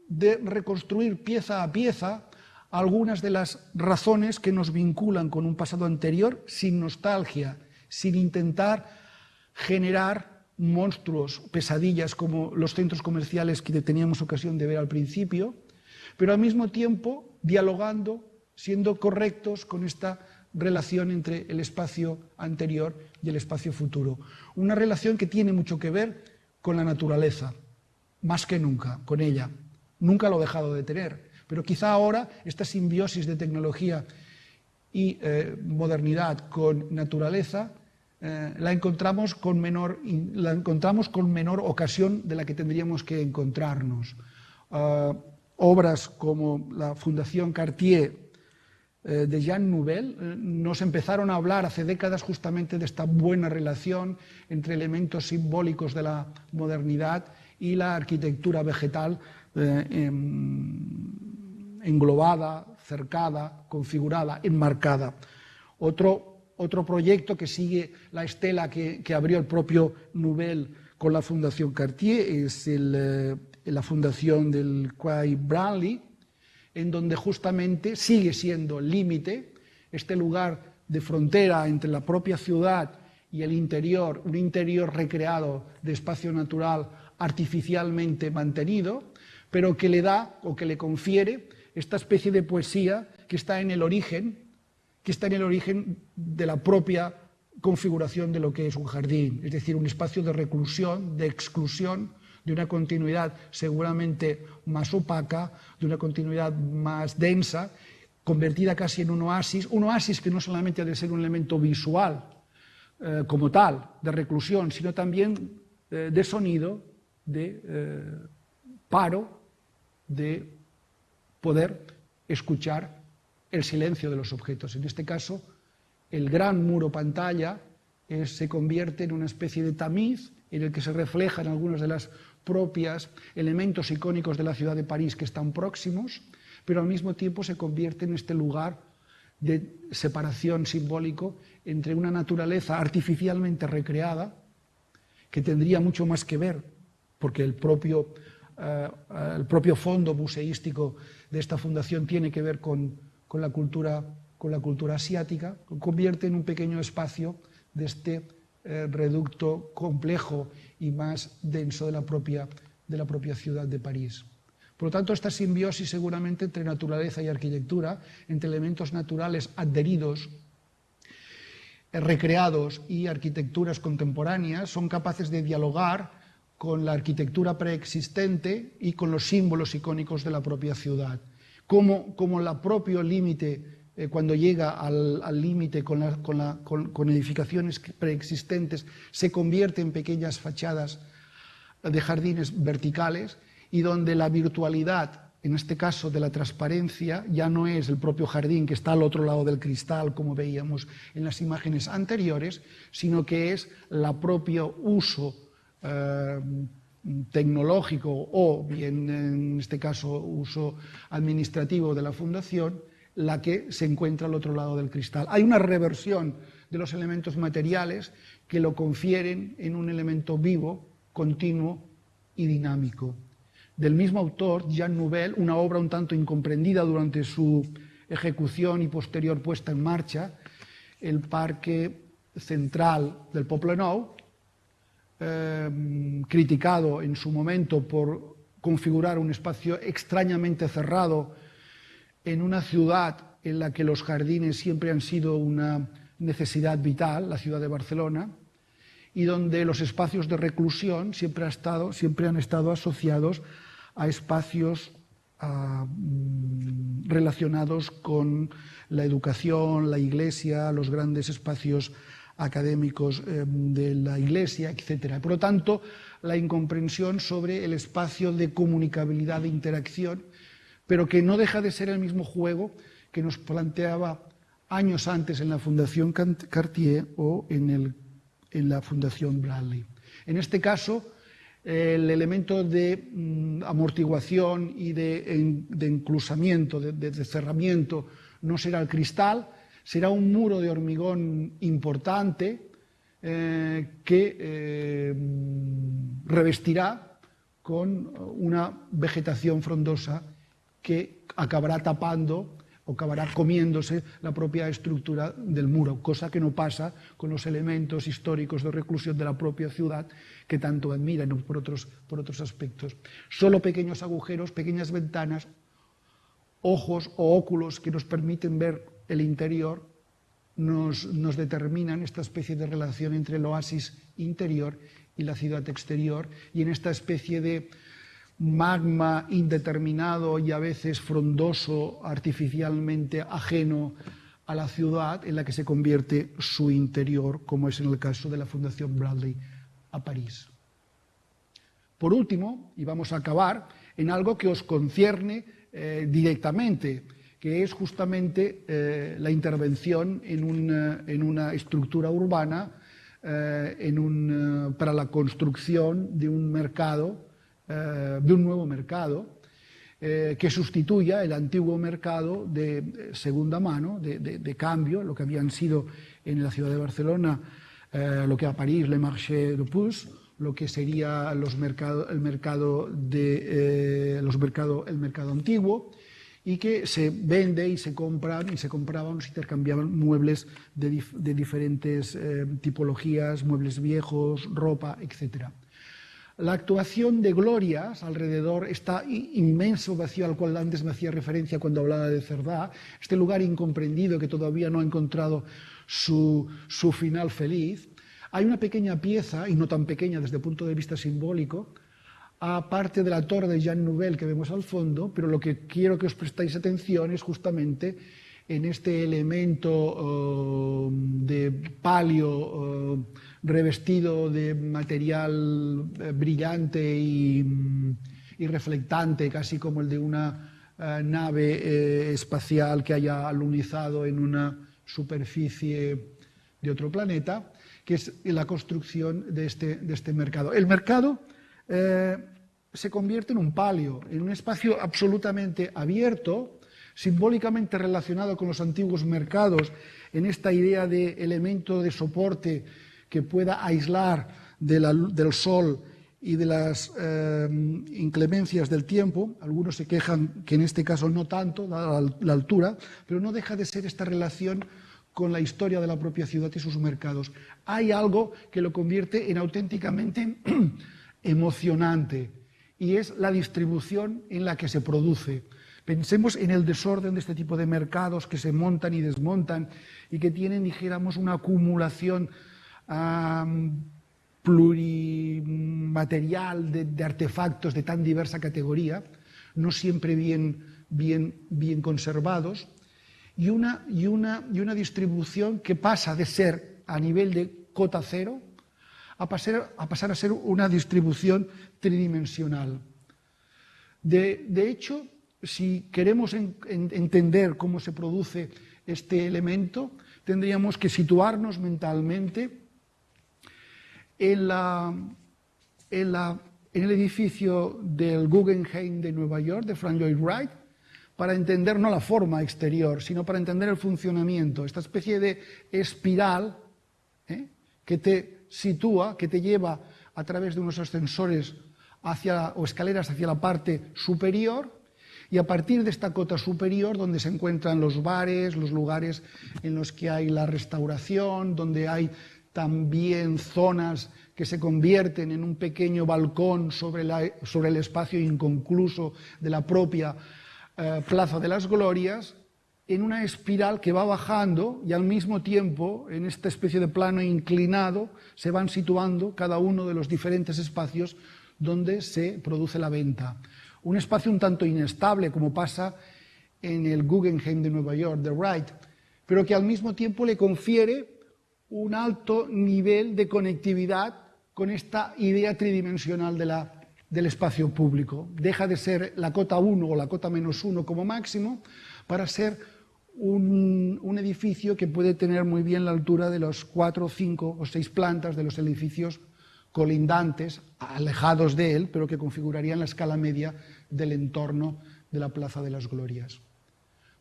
de reconstruir pieza a pieza algunas de las razones que nos vinculan con un pasado anterior sin nostalgia, sin intentar generar monstruos, pesadillas como los centros comerciales que teníamos ocasión de ver al principio, pero al mismo tiempo dialogando, siendo correctos con esta relación entre el espacio anterior y el espacio futuro. Una relación que tiene mucho que ver con la naturaleza, más que nunca, con ella. Nunca lo ha dejado de tener, pero quizá ahora esta simbiosis de tecnología y eh, modernidad con naturaleza eh, la, encontramos con menor, la encontramos con menor ocasión de la que tendríamos que encontrarnos. Ah, obras como la Fundación Cartier de Jean Nouvel eh, nos empezaron a hablar hace décadas justamente de esta buena relación entre elementos simbólicos de la modernidad y la arquitectura vegetal em, englobada, cercada, configurada, enmarcada. Otro, otro proyecto que sigue la estela que, abrió el propio Nouvel con la Fundación Cartier es eh, la fundación del Quai Branly, en donde justamente sigue siendo el límite, este lugar de frontera entre la propia ciudad y el interior, un interior recreado de espacio natural artificialmente mantenido, pero que le da o que le confiere esta especie de poesía que está en el origen, que está en el origen de la propia configuración de lo que es un jardín, es decir, un espacio de reclusión, de exclusión, de una continuidad seguramente más opaca, de una continuidad más densa, convertida casi en un oasis, un oasis que no solamente ha de ser un elemento visual eh, como tal, de reclusión, sino también eh, de sonido, de eh, paro, de poder escuchar el silencio de los objetos. En este caso, el gran muro pantalla se convierte en una especie de tamiz en el que se reflejan algunas de las propias, elementos icónicos de la ciudad de París que están próximos, pero al mismo tiempo se convierte en este lugar de separación simbólico entre una naturaleza artificialmente recreada, que tendría mucho más que ver, porque el propio, eh, el propio fondo museístico de esta fundación tiene que ver con, con, la cultura, con la cultura asiática, convierte en un pequeño espacio de este eh, reducto complejo y más denso de la, propia, de la propia ciudad de París. Por lo tanto, esta simbiosis seguramente entre naturaleza y arquitectura, entre elementos naturales adheridos, eh, recreados y arquitecturas contemporáneas, son capaces de dialogar con la arquitectura preexistente y con los símbolos icónicos de la propia ciudad. Como, como el propio límite eh, cuando llega al límite con, edificaciones preexistentes, se convierte en pequeñas fachadas de jardines verticales y donde la virtualidad, en este caso de la transparencia, ya no es el propio jardín que está al otro lado del cristal, como veíamos en las imágenes anteriores, sino que es el propio uso eh, tecnológico o bien en este caso uso administrativo de la fundación la que se encuentra al otro lado del cristal. Hay una reversión de los elementos materiales que lo confieren en un elemento vivo, continuo y dinámico. Del mismo autor, Jean Nouvel, una obra un tanto incomprendida durante su ejecución y posterior puesta en marcha, el Parque Central del Poblenou, eh, criticado en su momento por configurar un espacio extrañamente cerrado en una ciudad en la que los jardines siempre han sido una necesidad vital, la ciudad de Barcelona, y donde los espacios de reclusión siempre, han estado asociados a espacios ah, mm, relacionados con la educación, la iglesia, los grandes espacios académicos eh, de la Iglesia, etc. Por lo tanto, la incomprensión sobre el espacio de comunicabilidad, de interacción, pero que no deja de ser el mismo juego que nos planteaba años antes en la Fundación Cartier o en, la Fundación Bradley. En este caso, el elemento de mm, amortiguación y de, enclusamiento, de cerramiento, no será el cristal, será un muro de hormigón importante eh, que eh, revestirá con una vegetación frondosa que acabará tapando o acabará comiéndose la propia estructura del muro, cosa que no pasa con los elementos históricos de reclusión de la propia ciudad que tanto admiran por otros, por otros aspectos. Solo pequeños agujeros, pequeñas ventanas, ojos o óculos que nos permiten ver el interior nos, nos, determinan esta especie de relación entre el oasis interior y la ciudad exterior y en esta especie de magma indeterminado y a veces frondoso, artificialmente ajeno a la ciudad en la que se convierte su interior, como es en el caso de la Fundación Bradley a París. Por último, y vamos a acabar, en algo que os concierne eh, directamente, que es justamente eh, la intervención en una, estructura urbana eh, para la construcción de un mercado, eh, de un nuevo mercado, que sustituya el antiguo mercado de segunda mano, de, cambio, lo que habían sido en la ciudad de Barcelona, lo que a París, le marché de puce, lo que sería los el mercado de los mercado, el mercado antiguo, y que se vende y se compran y se compraban se intercambiaban muebles de, diferentes eh, tipologías, muebles viejos, ropa, etc. La actuación de Glorias alrededor, está inmenso vacío al cual antes me hacía referencia cuando hablaba de Cerdá, este lugar incomprendido que todavía no ha encontrado su, su final feliz, hay una pequeña pieza, y no tan pequeña desde el punto de vista simbólico, aparte de la torre de Jean Nouvel que vemos al fondo, pero lo que quiero que os prestéis atención es justamente en este elemento uh, de palio uh, revestido de material uh, brillante y, y, reflectante, casi como el de una nave eh, espacial que haya alunizado en una superficie de otro planeta, que es la construcción de este, este mercado. El mercado eh, se convierte en un palio, en un espacio absolutamente abierto, simbólicamente relacionado con los antiguos mercados, en esta idea de elemento de soporte que pueda aislar del sol y de las eh, inclemencias del tiempo. Algunos se quejan que en este caso no tanto, dada la altura, pero no deja de ser esta relación con la historia de la propia ciudad y sus mercados. Hay algo que lo convierte en auténticamente [CLEARS THROAT] emocionante y es la distribución en la que se produce. Pensemos en el desorden de este tipo de mercados que se montan y desmontan y que tienen, dijéramos, una acumulación plurimaterial de, artefactos de tan diversa categoría, no siempre bien, bien, bien conservados, y una, y, una, y una distribución que pasa de ser a nivel de cota cero a pasar a, pasar a ser una distribución tridimensional. De, de hecho, si queremos en, en, entender cómo se produce este elemento, tendríamos que situarnos mentalmente en, el edificio del Guggenheim de Nueva York, de Frank Lloyd Wright, para entender no la forma exterior, sino para entender el funcionamiento, esta especie de espiral ¿eh? que te sitúa, que te lleva a través de unos ascensores o escaleras hacia la parte superior y a partir de esta cota superior donde se encuentran los bares, los lugares en los que hay la restauración, donde hay también zonas que se convierten en un pequeño balcón sobre, sobre el espacio inconcluso de la propia eh, Plaza de las Glorias, en una espiral que va bajando y al mismo tiempo, en esta especie de plano inclinado, se van situando cada uno de los diferentes espacios donde se produce la venta. Un espacio un tanto inestable, como pasa en el Guggenheim de Nueva York, de Wright, pero que al mismo tiempo le confiere un alto nivel de conectividad con esta idea tridimensional del espacio público. Deja de ser la cota 1 o la cota menos 1 como máximo para ser un, edificio que puede tener muy bien la altura de los cuatro, cinco o seis plantas de los edificios colindantes, alejados de él, pero que configurarían la escala media del entorno de la Plaza de las Glorias.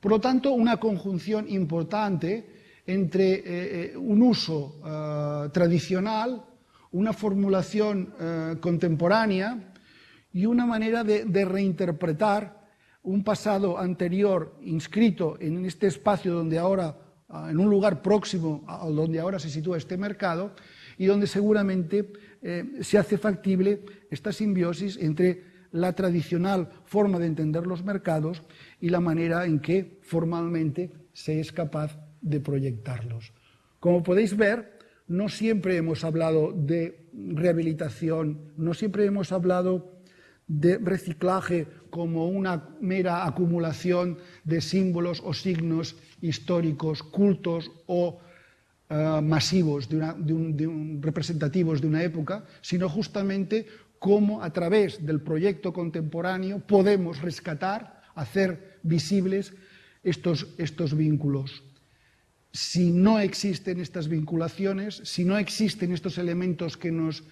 Por lo tanto, una conjunción importante entre eh, eh, un uso eh, tradicional, una formulación contemporánea y una manera de, de reinterpretar un pasado anterior inscrito en este espacio donde ahora, ah, en un lugar próximo a donde ahora se sitúa este mercado, y donde seguramente se hace factible esta simbiosis entre la tradicional forma de entender los mercados y la manera en que formalmente se es capaz de proyectarlos. Como podéis ver, no siempre hemos hablado de rehabilitación, no siempre hemos hablado de reciclaje como una mera acumulación de símbolos o signos históricos, cultos o uh, masivos, de un, representativos de una época, sino justamente cómo a través del proyecto contemporáneo podemos rescatar, hacer visibles estos, estos vínculos. Si no existen estas vinculaciones, si no existen estos elementos que nos,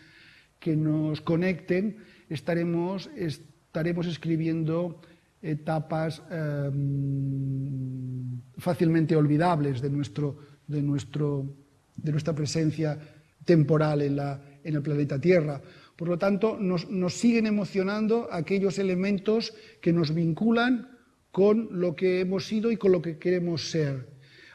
que nos conecten, estaremos, estaremos escribiendo etapas eh, fácilmente olvidables de nuestro, de, nuestro, de nuestra presencia temporal en, la, en, el planeta Tierra. Por lo tanto, nos, nos siguen emocionando aquellos elementos que nos vinculan con lo que hemos sido y con lo que queremos ser.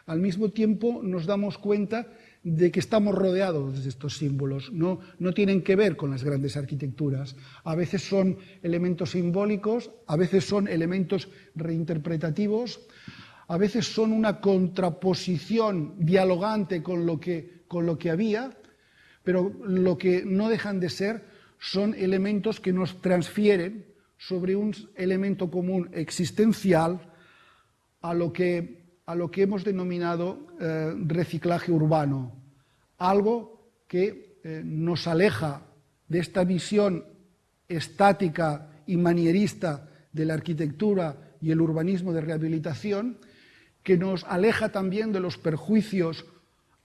Al mismo tiempo, nos damos cuenta de que estamos rodeados de estos símbolos. No, no, tienen que ver con las grandes arquitecturas. A veces son elementos simbólicos, a veces son elementos reinterpretativos, a veces son una contraposición dialogante con lo que, con lo que había, pero lo que no dejan de ser son elementos que nos transfieren sobre un elemento común existencial a lo que, a lo que hemos denominado eh, reciclaje urbano, algo que eh, nos aleja de esta visión estática y manierista de la arquitectura y el urbanismo de rehabilitación que nos aleja también de los perjuicios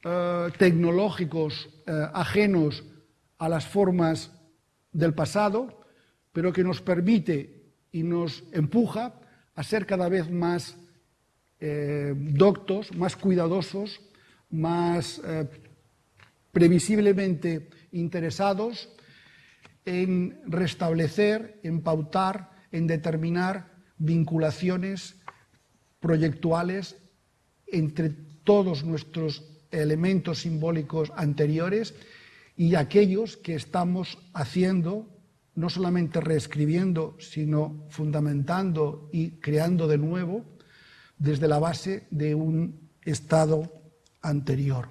eh, tecnológicos ajenos a las formas del pasado, pero que nos permite y nos empuja a ser cada vez más eh, doctos, más cuidadosos, más eh, previsiblemente interesados en restablecer, en pautar, en determinar vinculaciones proyectuales entre todos nuestros elementos simbólicos anteriores y aquellos que estamos haciendo, no solamente reescribiendo, sino fundamentando y creando de nuevo desde la base de un estado anterior.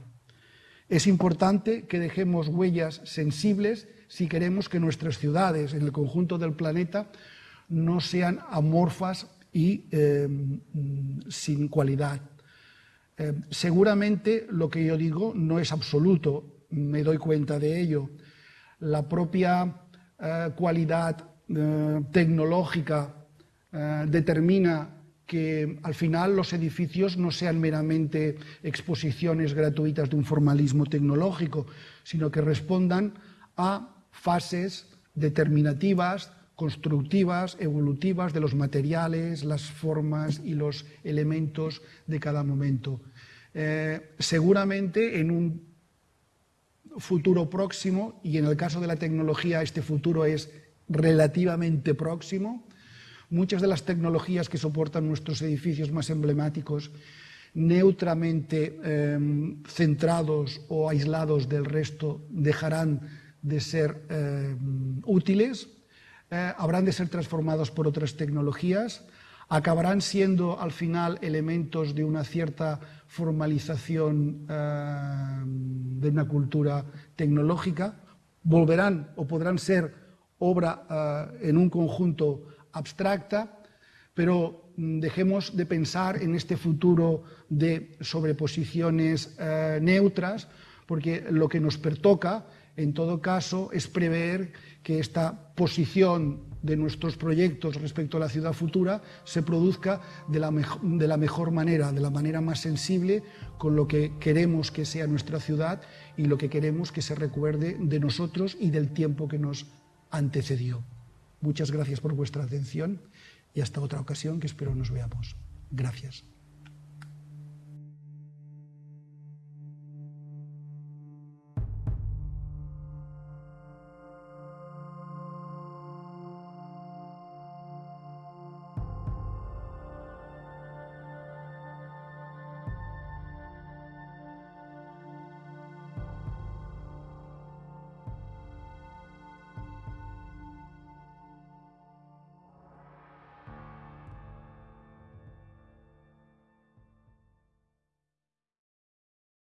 Es importante que dejemos huellas sensibles si queremos que nuestras ciudades en el conjunto del planeta no sean amorfas y eh, sin cualidad. Eh, seguramente lo que yo digo no es absoluto, me doy cuenta de ello. La propia eh, cualidad eh, tecnológica eh, determina que al final los edificios no sean meramente exposiciones gratuitas de un formalismo tecnológico, sino que respondan a fases determinativas constructivas, evolutivas de los materiales, las formas y los elementos de cada momento. Eh, seguramente en un futuro próximo, y en el caso de la tecnología este futuro es relativamente próximo, muchas de las tecnologías que soportan nuestros edificios más emblemáticos, neutramente eh, centrados o aislados del resto, dejarán de ser eh, útiles eh, habrán de ser transformados por otras tecnologías, acabarán siendo al final elementos de una cierta formalización eh, de una cultura tecnológica, volverán o podrán ser obra eh, en un conjunto abstracta, pero mm, dejemos de pensar en este futuro de sobreposiciones eh, neutras porque lo que nos pertoca, en todo caso, es prever que esta posición de nuestros proyectos respecto a la ciudad futura se produzca de la, de la, mejor manera, de la manera más sensible con lo que queremos que sea nuestra ciudad y lo que queremos que se recuerde de nosotros y del tiempo que nos antecedió. Muchas gracias por vuestra atención y hasta otra ocasión que espero nos veamos. Gracias.